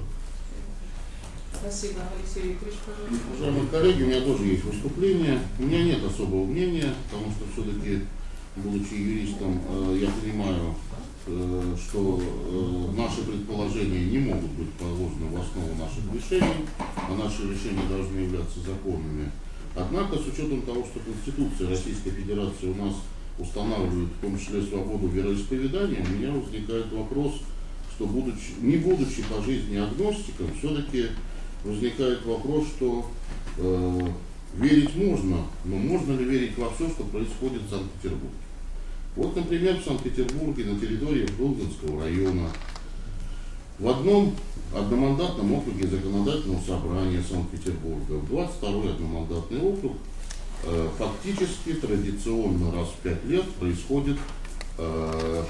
Спасибо, Алексей Викторович, пожалуйста. Уважаемые коллеги, у меня тоже есть выступление. У меня нет особого мнения, потому что все-таки, будучи юристом, э, я понимаю, что э, наши предположения не могут быть положены в основу наших решений, а наши решения должны являться законными. Однако, с учетом того, что Конституция Российской Федерации у нас устанавливает в том числе свободу вероисповедания, у меня возникает вопрос, что будучи, не будучи по жизни агностиком, все-таки возникает вопрос, что э, верить можно, но можно ли верить во все, что происходит в Санкт-Петербурге? Вот, например, в Санкт-Петербурге на территории Брунзенского района в одном одномандатном округе законодательного собрания Санкт-Петербурга, в 22-й одномандатный округ, э, фактически традиционно раз в пять лет происходит э,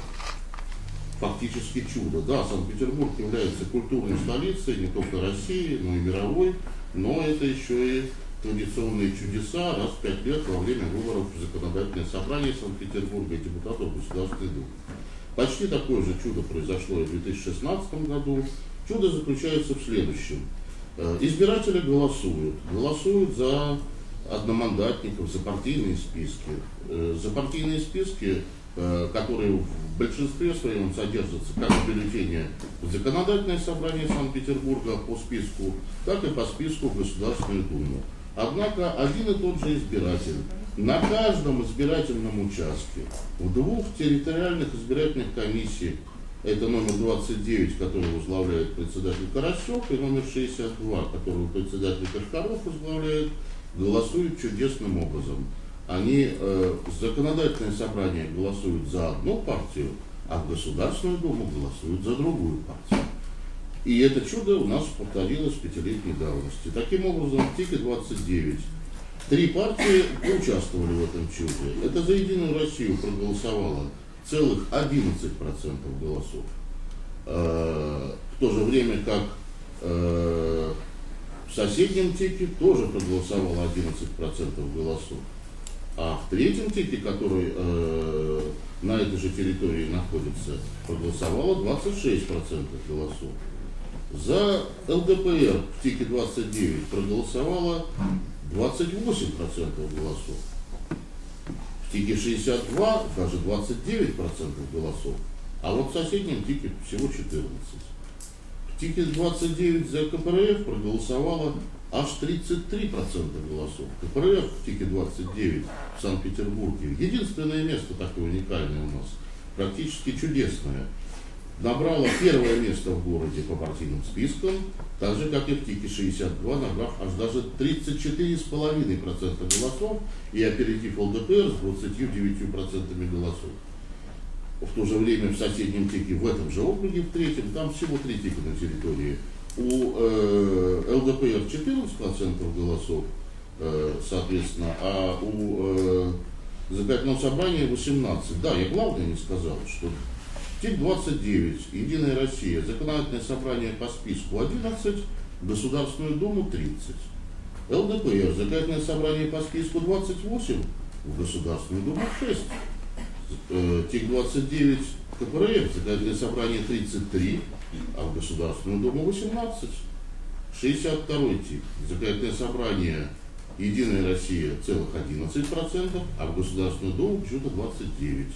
фактически чудо. Да, Санкт-Петербург является культурной столицей не только России, но и мировой, но это еще и традиционные чудеса раз в пять лет во время выборов в законодательное собрание Санкт-Петербурга и депутатов Государственной Думы. Почти такое же чудо произошло и в 2016 году. Чудо заключается в следующем. Э, избиратели голосуют. Голосуют за одномандатников, за партийные списки. Э, за партийные списки Э, которые в большинстве своем содержатся как в бюллетене в Законодательное собрание Санкт-Петербурга по списку, так и по списку в Государственную Думу. Однако один и тот же избиратель на каждом избирательном участке в двух территориальных избирательных комиссиях, это номер 29, который возглавляет председатель Карасев, и номер 62, который председатель Кашкаров возглавляет, голосуют чудесным образом они э, законодательное собрание голосуют за одну партию, а в Государственную Думу голосуют за другую партию. И это чудо у нас повторилось в пятилетней давности. Таким образом, в ТИКе 29 три партии участвовали в этом чуде. Это за Единую Россию проголосовало целых 11% голосов. Э, в то же время как э, в соседнем ТИКе тоже проголосовало 11% голосов. А в третьем тике, который э, на этой же территории находится, проголосовало 26% голосов. За ЛДПР в ТИКе 29 проголосовало 28% голосов. В ТИКе 62 даже 29% голосов. А вот в соседнем ТИКе всего 14. В ТИКе 29 за КПРФ проголосовало аж 33% голосов. КПРФ в ТИКе 29 в Санкт-Петербурге, единственное место такое уникальное у нас, практически чудесное, набрала первое место в городе по партийным спискам, так же, как и в ТИКе 62, набрав аж даже 34,5% голосов и опередив ЛДПР с 29% голосов. В то же время в соседнем ТИКе, в этом же округе, в третьем, там всего три ТИКа на территории у э, ЛДПР 14% голосов, э, соответственно, а у э, законодательного собрания 18. Да, я главное не сказал, что ТИК-29, Единая Россия, законодательное собрание по списку 11, Государственную Думу 30. ЛДПР, законодательное собрание по списку 28, в Государственную Думу 6. Э, ТИК-29, КПРФ, законодательное собрание 33, а в Государственную Думу 18. 62 тип. Законодательное собрание Единая Россия целых 11%, а в Государственную Думу почему-то 29%.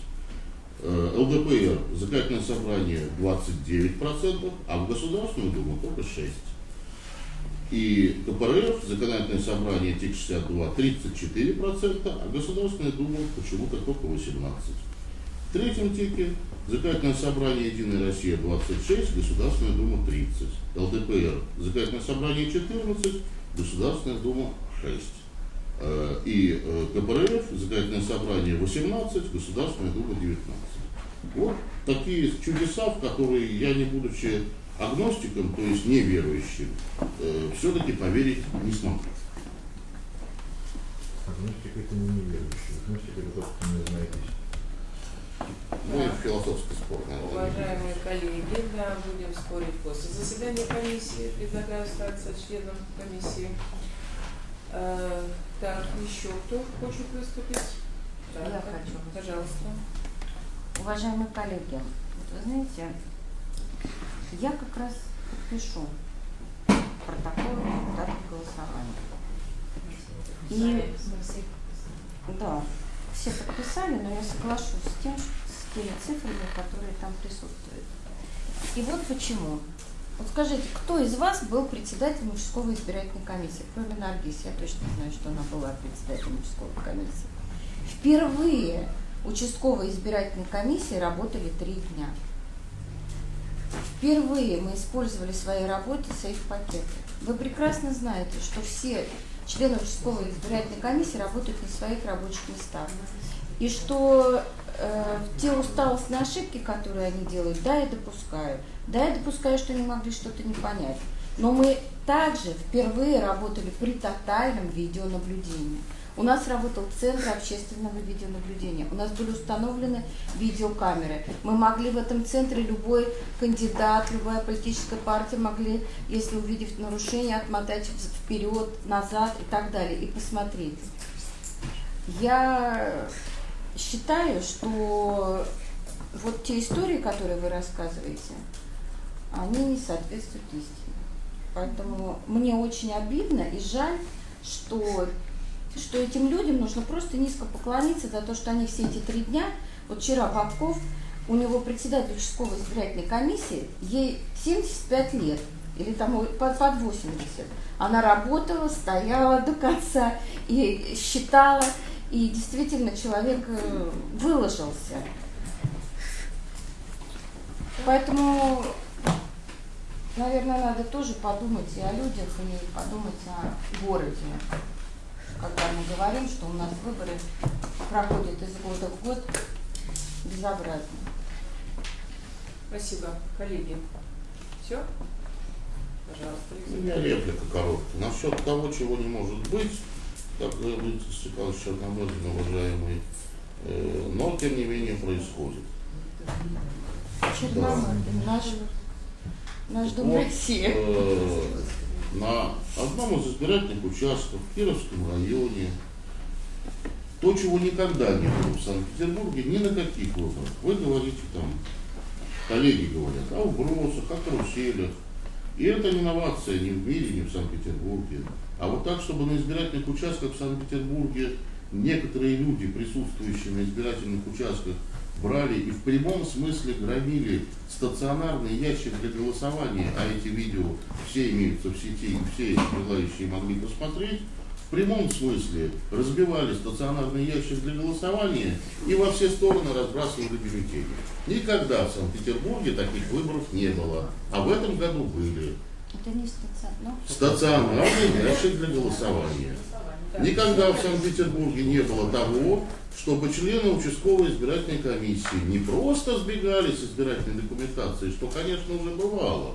Э, ЛДПР, законодательное собрание 29%, а в Государственную Думу только 6%. И КПРФ, законодательное собрание ТИК-62 34%, а Государственная Дума почему-то только 18%. В третьем ТИКе Законодательное собрание Единая Россия 26, Государственная Дума 30. ЛДПР. Законодательное собрание 14, Государственная Дума 6. Э, и э, КПРФ, законодательное собрание 18, Государственная Дума 19. Вот такие чудеса, в которые я, не будучи агностиком, то есть неверующим, э, все-таки поверить не смогу. Агностик это не неверующий, агностик это тот, кто не знает ну и философский спор, наверное. Уважаемые коллеги, да, будем спорить после заседания комиссии. Предлагаю остаться членом комиссии. Э, так, еще кто хочет выступить? Я хочу. Пожалуйста. Уважаемые коллеги, вот вы знаете, я как раз подпишу протокол результатов голосования. И да, все подписали, но я соглашусь с тем, с теми цифрами, которые там присутствуют. И вот почему. Вот скажите, кто из вас был председателем участковой избирательной комиссии? Кроме Наргиз, я точно знаю, что она была председателем участковой комиссии. Впервые участковые избирательные комиссии работали три дня. Впервые мы использовали в своей работе сейф-пакеты. Вы прекрасно знаете, что все члены участковой избирательной комиссии работают на своих рабочих местах. И что э, те усталостные ошибки, которые они делают, да, я допускаю. Да, я допускаю, что они могли что-то не понять. Но мы также впервые работали при тотальном видеонаблюдении. У нас работал Центр общественного видеонаблюдения. У нас были установлены видеокамеры. Мы могли в этом центре, любой кандидат, любая политическая партия могли, если увидев нарушение, отмотать вперед, назад и так далее, и посмотреть. Я считаю, что вот те истории, которые вы рассказываете, они не соответствуют истине. Поэтому мне очень обидно и жаль, что что этим людям нужно просто низко поклониться за то, что они все эти три дня, вот вчера Бабков, у него председатель участковой избирательной комиссии, ей 75 лет, или там под, под 80. Она работала, стояла до конца и считала, и действительно человек э, выложился. Поэтому, наверное, надо тоже подумать и о людях, и подумать о городе когда мы говорим, что у нас выборы проходят из года в год безобразно. Спасибо. Коллеги, все? Пожалуйста. У меня реплика короткая. Насчет того, чего не может быть, как говорит Степан Черномырдин, уважаемый, э, но тем не менее происходит. Черномырдин, да. наш, наш дом вот, России. Э, на одном из избирательных участков в Кировском районе, то, чего никогда не было в Санкт-Петербурге, ни на каких выборах. Вы говорите там, коллеги говорят, о вбросах, о каруселях. И это не инновация ни в мире, ни в Санкт-Петербурге. А вот так, чтобы на избирательных участках в Санкт-Петербурге некоторые люди, присутствующие на избирательных участках, брали и в прямом смысле громили стационарный ящик для голосования, а эти видео все имеются в сети, и все желающие могли посмотреть, в прямом смысле разбивали стационарный ящик для голосования и во все стороны разбрасывали бюллетени. Никогда в Санкт-Петербурге таких выборов не было, а в этом году были. Это не стационарный. Стационарный ящик для голосования. Никогда в Санкт-Петербурге не было того, чтобы члены участковой избирательной комиссии не просто сбегали с избирательной документацией, что, конечно, уже бывало,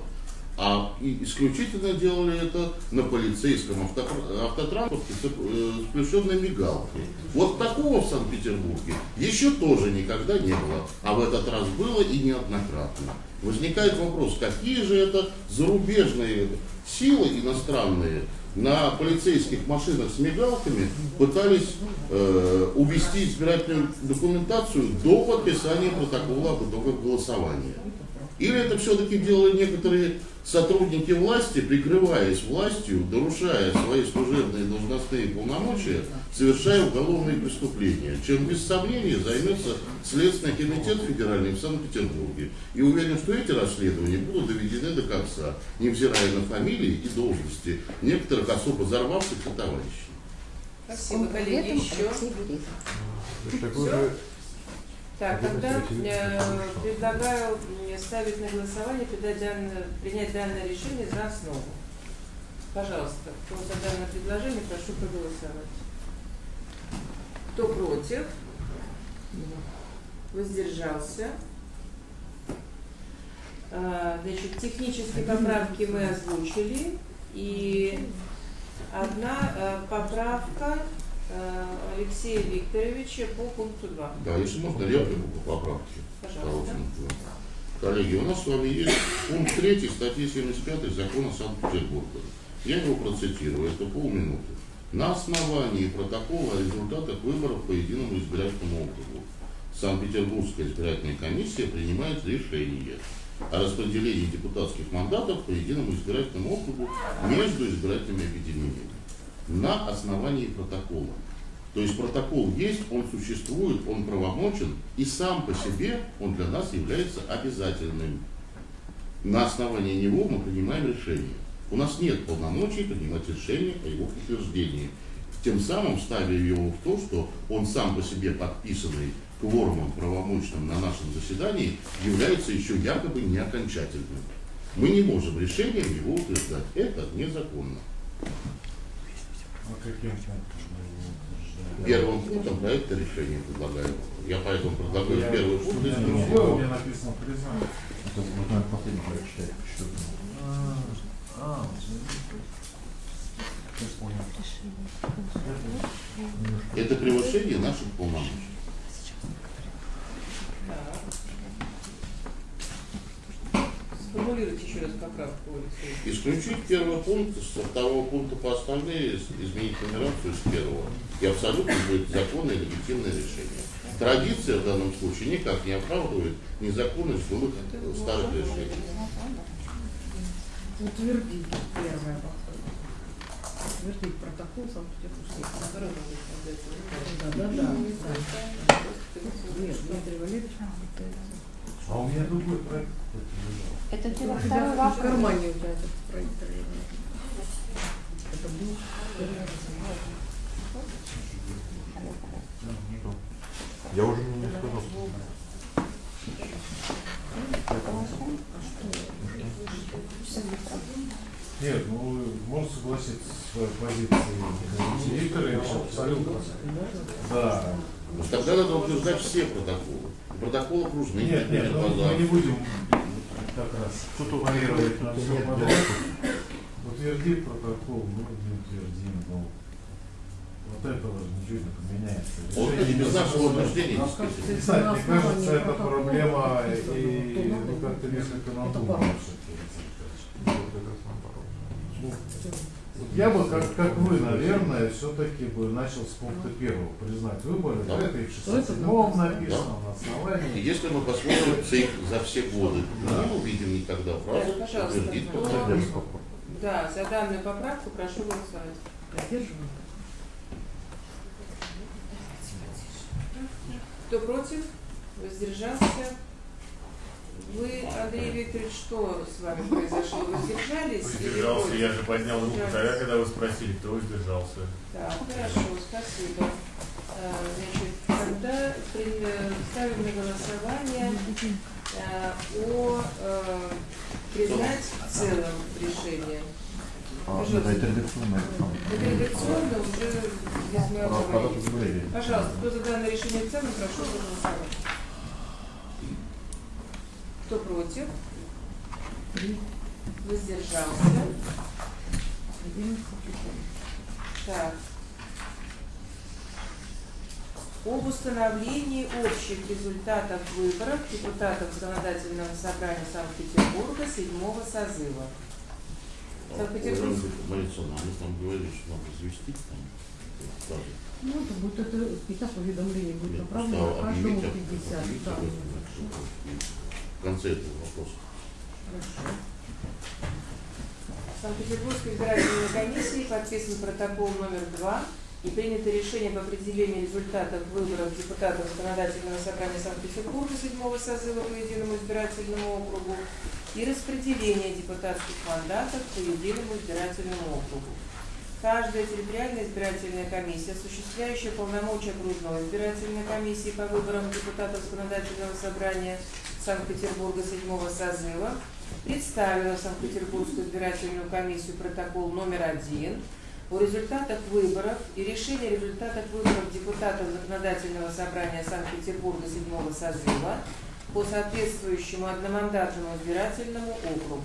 а исключительно делали это на полицейском авто, автотранспорте с э, включенной мигалкой. Вот такого в Санкт-Петербурге еще тоже никогда не было, а в этот раз было и неоднократно. Возникает вопрос, какие же это зарубежные силы иностранные на полицейских машинах с мигалками пытались э, увести избирательную документацию до подписания протокола об итогах голосования. Или это все-таки делали некоторые сотрудники власти, прикрываясь властью, нарушая свои служебные должностные полномочия, совершая уголовные преступления, чем без сомнения займется Следственный комитет федеральный в Санкт-Петербурге. И уверен, что эти расследования будут доведены до конца, невзирая на фамилии и должности некоторых особо взорвавшихся товарищей. Спасибо, коллеги. Еще? Все? Так, тогда э, предлагаю ставить на голосование, принять данное, принять данное решение за основу. Пожалуйста, кто за данное предложение, прошу проголосовать. Кто против? Воздержался. А, значит, технические поправки мы озвучили. И одна э, поправка Э, Алексея Викторовича по пункту 2. Да, если можно, реплику по поправке. Пожалуйста. Коллеги, у нас с вами есть пункт 3 статьи 75 закона Санкт-Петербурга. Я его процитирую, это полминуты. На основании протокола о результатах выборов по единому избирательному округу Санкт-Петербургская избирательная комиссия принимает решение о распределении депутатских мандатов по единому избирательному округу между избирательными объединениями на основании протокола. То есть протокол есть, он существует, он правомочен, и сам по себе он для нас является обязательным. На основании него мы принимаем решение. У нас нет полномочий принимать решение о его утверждении. Тем самым ставя его в то, что он сам по себе подписанный кворумом правомочным на нашем заседании является еще якобы не окончательным. Мы не можем решением его утверждать. Это незаконно. Первым пунктом проекта решения предлагаю. Я поэтому предлагаю Я- первый пункт у меня написано признание. Это вот надо последний проект читать. Что это? А, а. Это превышение наших полномочий. Сформулируйте еще раз поправку. Исключить первый пункт, со второго пункта по остальные, изменить нумерацию с первого. И абсолютно будет законное и легитимное решение. Традиция в данном случае никак не оправдывает незаконность э, старых решений. Утвердить первое. Утвердить протокол Санкт-Петербургской. Да, да, да. да. Нет, Дмитрий Валерьевич. А у меня другой проект. Это У тебя второй в вопрос. кармане у тебя этот проект. Это был Я уже не сказал. Нет, ну можете согласиться с своей позицией Викторовича абсолютно. Да. Ну, Тогда надо утверждать все протоколы. Протокол окружных. Нет, нет, ну, мы не будем как раз парировать на все. Утвердим протокол, ну не утвердим, ну. Вот этого же ничего не поменяется. Вот это без нашего утверждения. Не знаю, мне кажется, это проблема и ну, как-то несколько надумано. Ну, Я бы, как, как вы, наверное, все-таки бы начал с пункта первого. Признать выборы. Да. Это и в 67 написано на И основании. если мы посмотрим ЦИК за все годы, мы не увидим никогда фразу Да, пожалуйста, утвердить кто-. Да, за данную поправку прошу голосовать. Поддерживаю. Кто против? Воздержался? Вы, Андрей Викторович, что с вами произошло? Воздержались? или Воздержался, против? я же поднял руку тогда, когда вы спросили, кто воздержался. Так, хорошо, спасибо. А, Значит, тогда э, ставим на голосование а, о э, признать в целом решение. А, Пожалуйста. это редакционное. Это редакционно уже без моего порядок говорения. заявления. Пожалуйста, кто за данное решение в целом, прошу проголосовать. Кто против? Воздержался. Так. Об установлении общих результатов выборов депутатов Законодательного собрания Санкт-Петербурга седьмого созыва. Санкт-Петербург. Они там говорили, что надо известить там. Ну, это будет это, и так уведомление будет направлено каждому объявить, 50. объявить Да. В конце этого вопроса. Хорошо. Санкт-Петербургской избирательной комиссии подписан протокол номер два и принято решение об определении результатов выборов депутатов Законодательного собрания Санкт-Петербурга седьмого созыва по единому избирательному округу и распределение депутатских мандатов по единому избирательному округу. Каждая территориальная избирательная комиссия, осуществляющая полномочия окружной избирательной комиссии по выборам депутатов Законодательного собрания Санкт-Петербурга седьмого созыва, представила Санкт-Петербургскую избирательную комиссию протокол номер один о результатах выборов и решении о результатах выборов депутатов Законодательного собрания Санкт-Петербурга седьмого созыва по соответствующему одномандатному избирательному округу.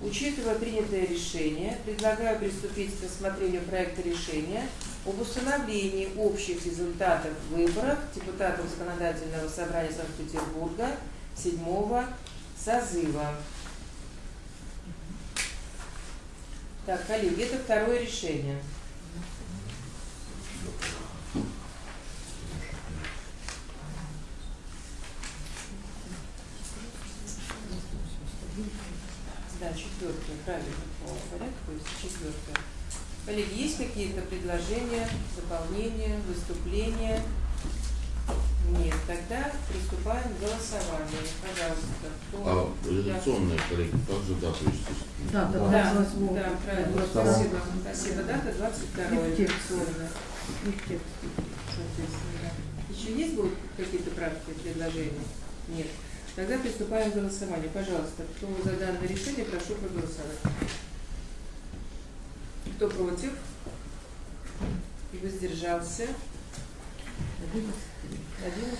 Учитывая принятое решение, предлагаю приступить к рассмотрению проекта решения об установлении общих результатов выборов депутатов Законодательного собрания Санкт-Петербурга седьмого созыва. Так, коллеги, это второе решение. Да, четвертое, правильно, по порядку, четвертое. Коллеги, есть какие-то предложения, дополнения, выступления? Нет, тогда приступаем к голосованию. Пожалуйста. Кто... А редакционная коллеги, как же дату вести? Да, да, да, да, правильно. Спасибо. Спасибо. Дата 22 И в редакционная. И в тексте, соответственно, да. Еще есть будут какие-то правки, предложения? Нет. Тогда приступаем к голосованию. Пожалуйста, кто за данное решение, прошу проголосовать. Кто против? И воздержался? 11.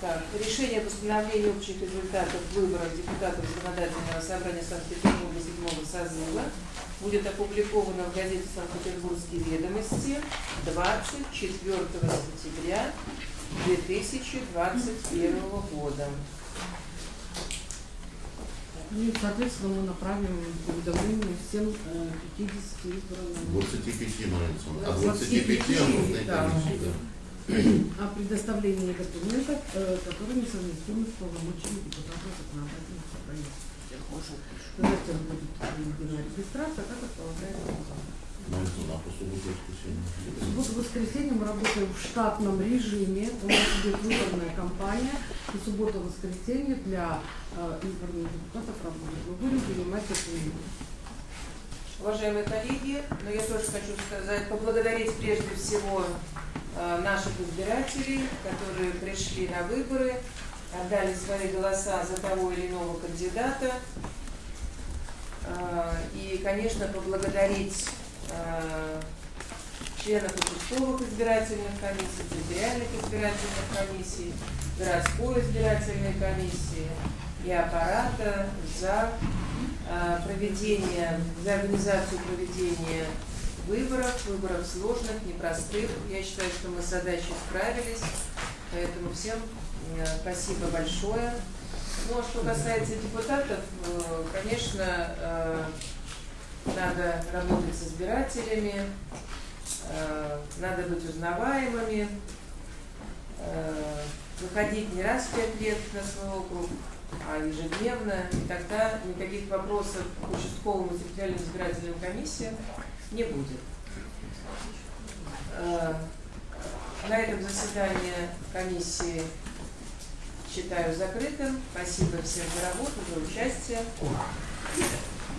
Так, решение о постановлении общих результатов выборов депутатов Законодательного собрания Санкт-Петербурга 7 созыва будет опубликовано в газете «Санкт-Петербургские ведомости» 24 сентября 2021 года. Ну И, соответственно, мы направим уведомление всем э, 50 избранным. 25 нравится. А 25, 25 нужно да. О предоставлении документов, э, которые несовместимы с полномочиями депутата законодательного собрания. Затем будет проведена регистрация, как это полагается законом. Нравится на по субботу и воскресенье. В субботу-воскресенье мы работаем в штатном режиме. У нас идет выборная кампания. И суббота-воскресенье для э, избранных депутатов работает. Мы будем принимать документы. Уважаемые коллеги, но я тоже хочу сказать, поблагодарить прежде всего наших избирателей, которые пришли на выборы, отдали свои голоса за того или иного кандидата. Э, И, конечно, поблагодарить э, членов участковых избирательных комиссий, территориальных избирательных комиссий, городской избирательной комиссии и аппарата за э, проведение, за организацию проведения выборов, выборов сложных, непростых. Я считаю, что мы с задачей справились, поэтому всем э, спасибо большое. Ну, а что касается депутатов, э, конечно, э, надо работать с избирателями, надо быть узнаваемыми, выходить не раз в пять лет на свой округ, а ежедневно, и тогда никаких вопросов к участковым и территориальным избирательным комиссиям не будет. Э, На этом заседание комиссии считаю закрытым. Спасибо всем за работу, за участие.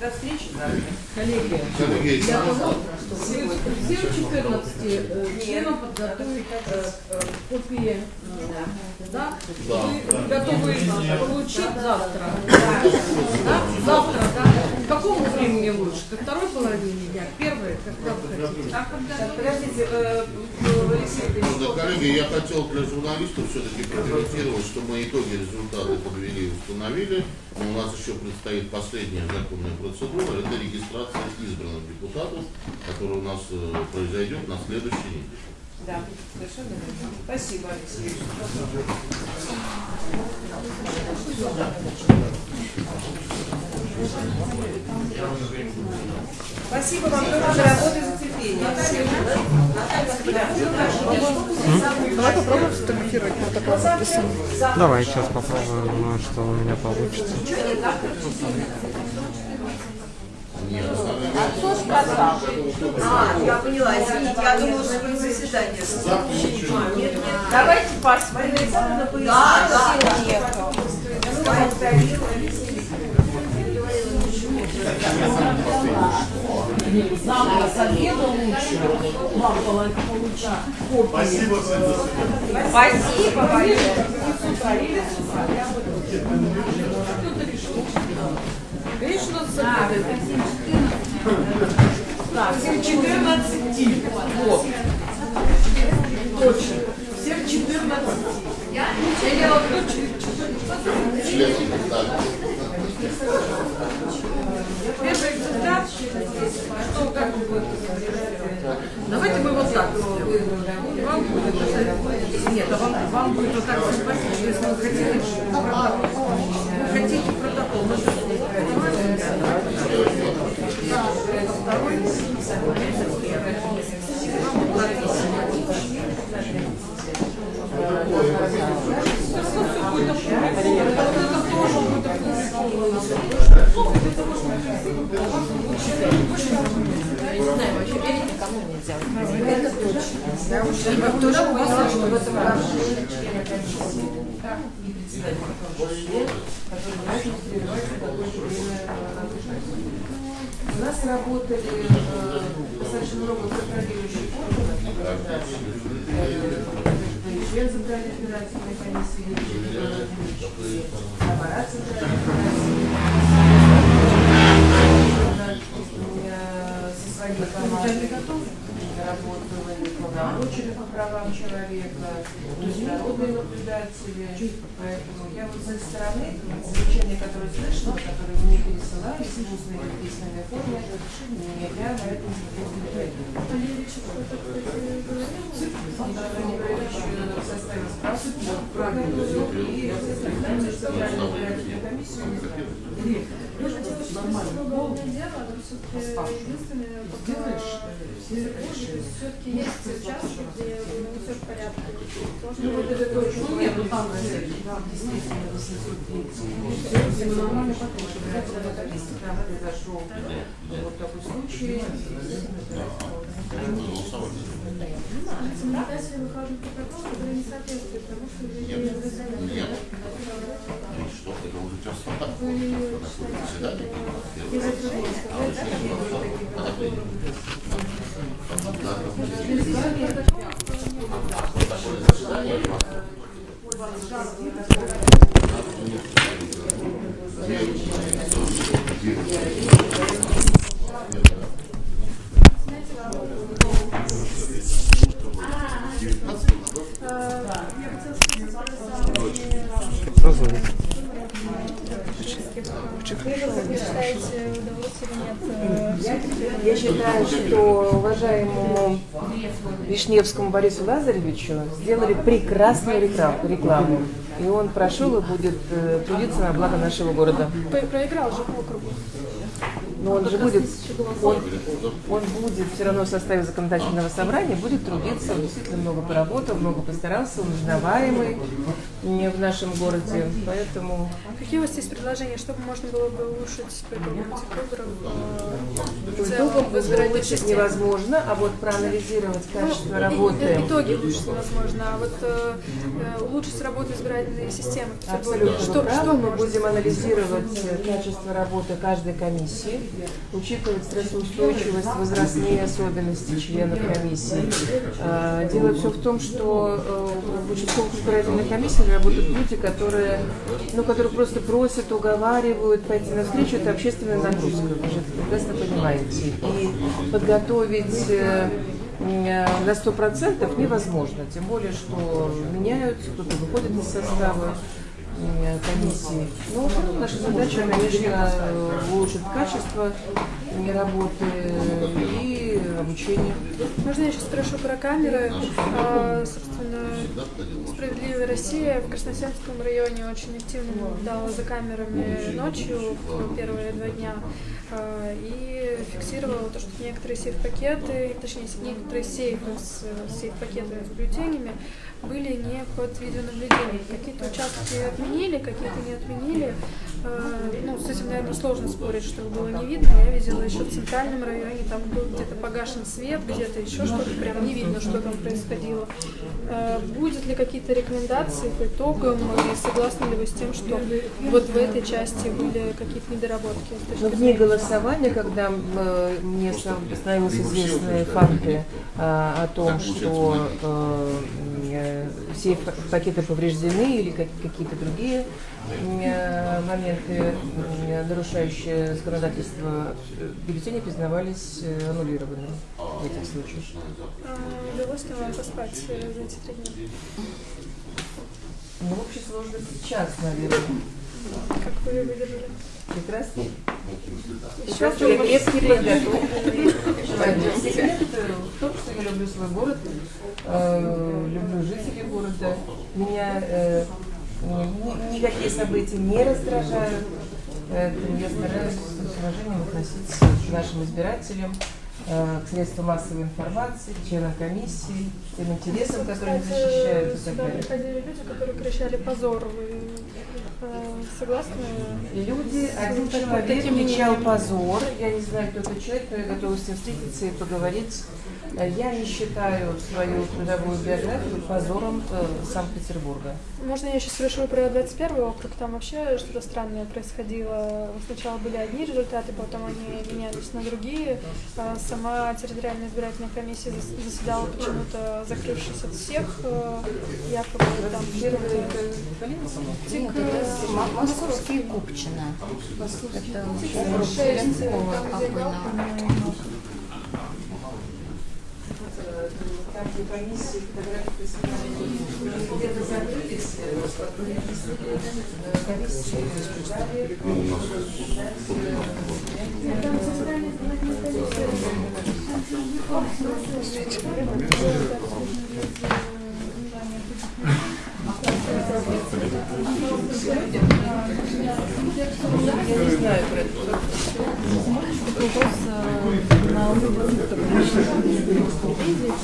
До встречи завтра. Коллеги, Коллеги, я завтра. завтра, что всем 14 э, членам подготовить э, э, копии, да? Да, Вы готовы получить завтра? Да? Завтра, да? К какому времени лучше? Ко второй половине дня? К первой? Когда вы хотите? Подождите, Алексей Ну, коллеги, я хотел для журналистов все-таки прокомментировать, что мы итоги результаты подвели и установили. Но у нас еще предстоит последняя законная процедура, это регистрация избранных депутатов, которая у нас э, произойдет на следующей неделе. Да, совершенно верно. Спасибо, Алексей. Спасибо вам за работу и за терпение. Давай попробуем сфотографировать протокол подписания. Давай сейчас попробуем, ну, что у меня получится. А кто сказал? А, я поняла, извините, я думала, что вы заседание. Нет, нет. Давайте посмотрим. Да, да, уехал. Завтра с обеда лучше вам получить копии. Спасибо всем за свидание. Валерий. Конечно, с обеда. Да, всем 14. Вот. Точно. Всем 14. Я членов так. Первый экземпляр, что как вы Давайте мы вот так. Вам будет Нет, а вам, вам будет вот так симпатично, если вы хотите протокол. Вы хотите протокол. Я уже тоже поняла, что в этом году члены комиссии и работать. У нас работали э, достаточно много контролирующих органов, член Центральной избирательной комиссии, аппарат Центральной избирательной со своей командой работала и полномочия по правам человека, международные наблюдатели. Поэтому я вот с этой стороны замечания, которые слышала, которые мне пересылали в устной или письменной я на этом не составил справку и составил комиссию. Все-таки есть участки, где все в порядке. Ну. Ну, нет, ну там, действительно, 830. Все нормально потом, что если там произошел вот такой случай, Рекомендации выходят протокол, который не соответствует тому, что вы Нет. Нет. И что, это уже час заседание? Кто звонит? Вы считаете, нет? Я считаю, что уважаемому Вишневскому Борису Лазаревичу сделали прекрасную рекламу. И он прошел и будет э, трудиться на благо нашего города. Про- Проиграл же по округу. Но он же будет, он, он будет все равно в составе законодательного собрания, будет трудиться, он действительно много поработал, много постарался, он узнаваемый не в нашем городе, поэтому Какие у вас есть предложения, чтобы можно было бы улучшить по итогам этих выборов? по итогам улучшить невозможно, а вот проанализировать качество Ну, работы. и- Итоги улучшить невозможно, а вот э, э, улучшить работу избирательной системы. Абсолютно Что, что мы будем анализировать э, качество работы каждой комиссии, учитывать стрессоустойчивость, возрастные особенности членов комиссии. А, Дело все в том, что э, в участковых избирательных комиссиях работают люди, которые, ну, которые просто просят, уговаривают пойти навстречу. Это общественная нагрузка, вы же прекрасно понимаете. И подготовить э, э, на сто процентов невозможно, тем более, что меняются, кто-то выходит из состава э, комиссии. Ну, наша задача, конечно, улучшить качество э, работы и обучения. Можно я сейчас спрошу про камеры? А, собственно, Справедливая Россия в Красносельском районе очень активно наблюдала за камерами ночью в первые два дня и фиксировала то, что некоторые сейф-пакеты, точнее, некоторые сейфы с э, сейф-пакетами с бюллетенями были не под видеонаблюдением. Какие-то участки отменили, какие-то не отменили. А, Ну, с этим, наверное, сложно спорить, что было не видно. Я видела еще в центральном районе, там был где-то погашен свет, где-то еще что-то, прям не видно, что там происходило. Будет ли какие-то рекомендации по итогам, и согласны ли вы с тем, что вот в этой части были какие-то недоработки? с точки Но голосования, когда э, мне становились известны факты а, о том, что э, э, все пакеты повреждены или как- какие-то другие моменты, нарушающие законодательство, бюллетени признавались аннулированными в этих случаях. А, Удалось ли вам поспать за эти три дня? Ну, в общей сложности час, наверное. Как вы ее выдержали? Прекрасно. Еще крепкий подготовленный в том, что я люблю свой город, э, люблю жителей города. Меня э, ни- никакие события не раздражают. Я стараюсь с уважением относиться к нашим избирателям, к средствам массовой информации, членам комиссии, тем интересам, которые Кстати, защищают сюда приходили люди, которые кричали «позор». Вы э, согласны? Люди, один человек кричал позор. Я не знаю, кто этот человек, но я готова с ним встретиться и поговорить. Э, Я не считаю свою трудовую биографию позором э, Санкт-Петербурга. Можно я сейчас спрошу про 21 округ? Там вообще что-то странное происходило. Сначала были одни результаты, потом они менялись на другие. Сама территориальная избирательная комиссия зас- заседала почему-то закрывшись от всех. э, там это э, Мо- московский Купчино. Это округ Ленского там, покойного. Там, где комиссии фотографии снимали, где-то закрылись, комиссии? ждали, Я на уровне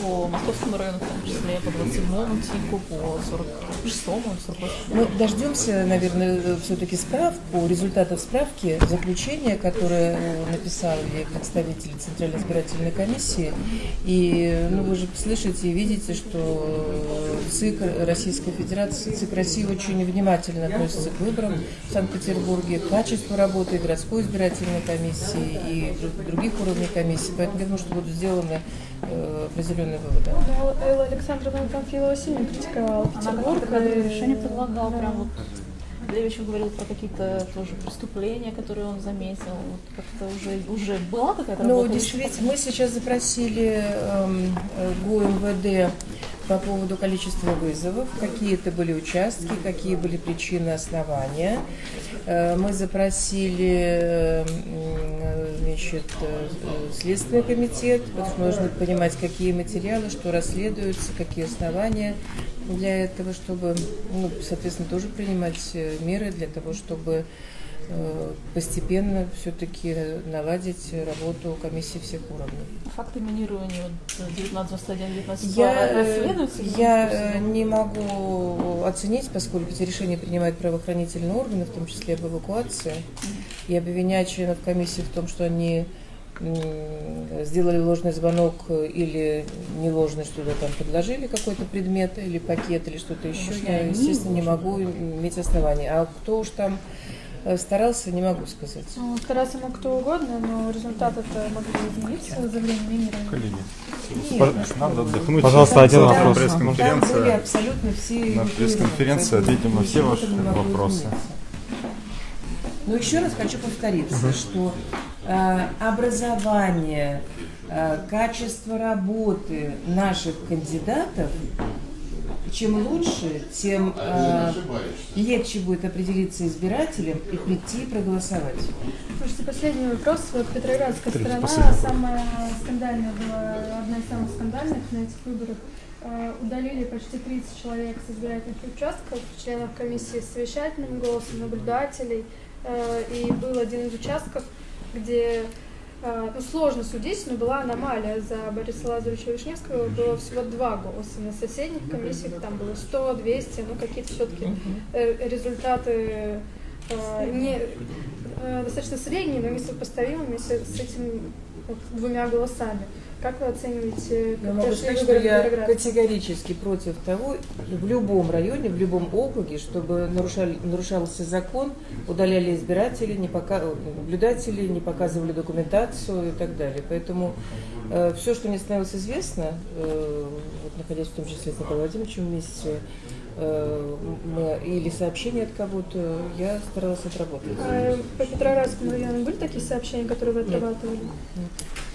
по московскому району, в том числе по 27-му ТИКу, по 46-му, 48-му. Мы дождемся, наверное, все-таки справку, результатов справки, заключения, которое э, написали представители Центральной избирательной комиссии. И ну, вы же слышите и видите, что ЦИК Российской Федерации, ЦИК России очень внимательно относится к выборам в Санкт-Петербурге, к качеству работы городской избирательной комиссии и друг- других уровней комиссии. Поэтому я думаю, что будут сделаны э, определенные выводы. Да, Элла Александровна Панфилова сильно критиковала Она Петербург. как-то и- решение предлагала, прям вот Левичев говорил про какие-то тоже преступления, которые он заметил. Вот как-то уже, уже была какая-то Ну, действительно, мы сейчас запросили эм, э, ГУМВД по поводу количества вызовов, какие это были участки, какие были причины основания. Э, Мы запросили э, значит, э, Следственный комитет, потому что должны понимать, какие материалы, что расследуются, какие основания для этого, чтобы, ну, соответственно, тоже принимать меры для того, чтобы постепенно все-таки наладить работу комиссии всех уровней. Факты минирования вот 1921, 19 Я, э, я э, не могу оценить, поскольку эти решения принимают правоохранительные органы, в том числе об эвакуации, и обвинять членов комиссии в том, что они сделали ложный звонок э, или не ложный, что-то там предложили какой-то предмет или пакет или что-то еще, Может, я, естественно, не могу иметь основания. А кто уж там э, старался, не могу сказать. Ну, стараться мог кто угодно, но результаты это могли измениться за время мимирования. Коллеги, Нет. надо отдохнуть. Пожалуйста, один Там- вопрос. Там были Пресс-конференция. абсолютно все На пресс-конференции ответим на все ваши там вопросы. Но еще раз хочу повториться, что э, образование, э, качество работы наших кандидатов, чем лучше, тем э, легче будет определиться избирателям и прийти проголосовать. Слушайте, последний вопрос. Вот Петроградская Третий, сторона самая скандальная была, одна из самых скандальных на этих выборах. Э, Удалили почти 30 человек с избирательных участков, членов комиссии с совещательным голосом, наблюдателей. Э, И был один из участков, где ну, сложно судить, но была аномалия. За Бориса Лазаревича Вишневского было всего два голоса. На соседних комиссиях там было 100, 200, ну какие-то все-таки результаты э, не, э, достаточно средние, но несопоставимыми с, с этими вот двумя голосами. Как вы оцениваете Я как могу прошли сказать, что я категорически против того, в любом районе, в любом округе, чтобы нарушали, нарушался закон, удаляли избирателей, не пока, наблюдатели, не показывали документацию и так далее. Поэтому все, что мне становилось известно, э, вот находясь в том числе с Николаем Владимировичем вместе, э, мы, или сообщения от кого-то, я старалась отработать. А по Петроградскому району были такие сообщения, которые вы отрабатывали? Ага.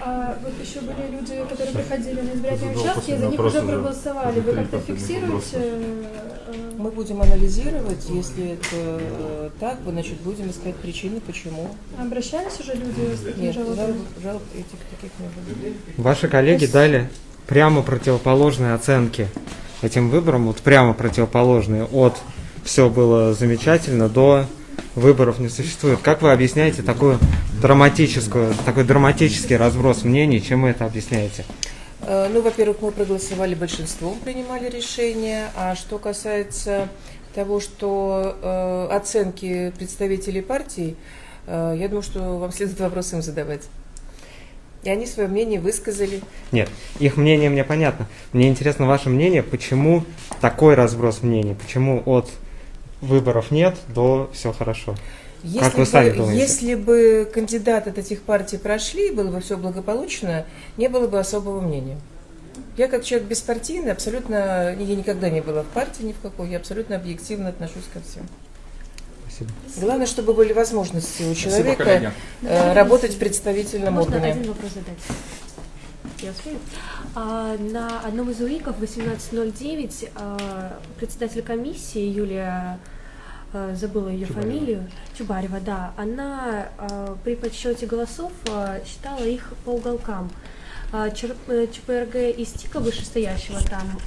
А вот еще были люди, которые приходили на избирательные участки, и за них уже проголосовали. Вы как-то фиксируете? э, Мы будем анализировать, если это э, так, значит, будем искать причины, почему. Обращались уже люди с такими Нет, жалобами? жалоб, жалоб этих таких не было. Ваши коллеги дали прямо противоположные оценки этим выборам, вот прямо противоположные от все было замечательно до выборов не существует. Как вы объясняете такую драматическую, такой драматический разброс мнений, чем вы это объясняете? Э, Ну, во-первых, мы проголосовали большинством, принимали решение. А что касается того, что э, оценки представителей партий, э, я думаю, что вам следует вопрос им задавать. И они свое мнение высказали. Нет, их мнение мне понятно. Мне интересно ваше мнение, почему такой разброс мнений, почему от выборов нет до все хорошо. Если как вы бы, сами думаете? Если бы кандидаты от этих партий прошли, было бы все благополучно, не было бы особого мнения. Я как человек беспартийный, абсолютно, я никогда не была в партии ни в какой, я абсолютно объективно отношусь ко всем. Спасибо. Главное, чтобы были возможности у Спасибо, человека коллеги. э, работать в представительном Можно органе. один вопрос задать? Я успею? А, на одном из УИКов 1809 а, председатель комиссии Юлия забыла ее Чубарева. фамилию, Чубарева, да, она а, при подсчете голосов а, считала их по уголкам. Э, ЧПРГ из ТИКа вышестоящего там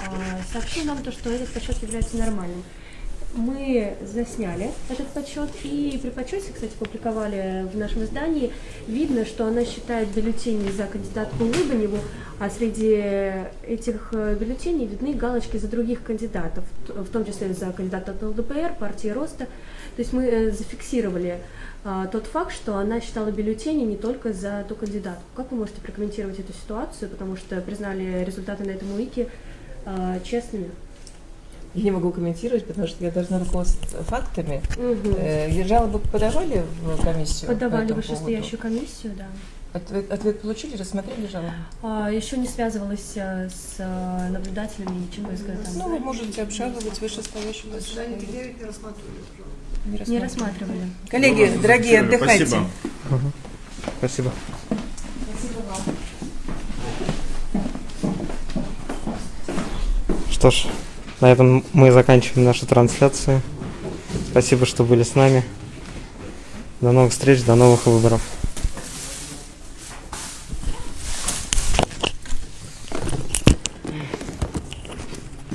сообщил нам то, что этот подсчет является нормальным. Мы засняли этот подсчет и при подсчете, кстати, публиковали в нашем издании. Видно, что она считает бюллетени за кандидатку Лыбаневу, а среди этих э, бюллетеней видны галочки за других кандидатов, в том числе за кандидата от ЛДПР, партии Роста. То есть мы э, зафиксировали а, тот факт, что она считала бюллетени не только за ту кандидатку. Как вы можете прокомментировать эту ситуацию, потому что признали результаты на этом УИКе а, честными? Я не могу комментировать, потому что я должна руководствоваться фактами. Мгм. Э, жалобы подавали в комиссию? по Подавали этому вышестоящую поводу? комиссию, да. Ответ, ответ получили, рассмотрели жалобу? А, еще не связывалась э, с э, наблюдателями ЧПСГ. Там. Ну, вы можете обжаловать вышестоящую Заседание комиссию. Т9 не рассматривали. Не рассматривали. Коллеги, дорогие, отдыхайте. Спасибо. Мгм. Спасибо. Что ж, на этом мы заканчиваем нашу трансляцию. Спасибо, что были с нами. До новых встреч, до новых выборов.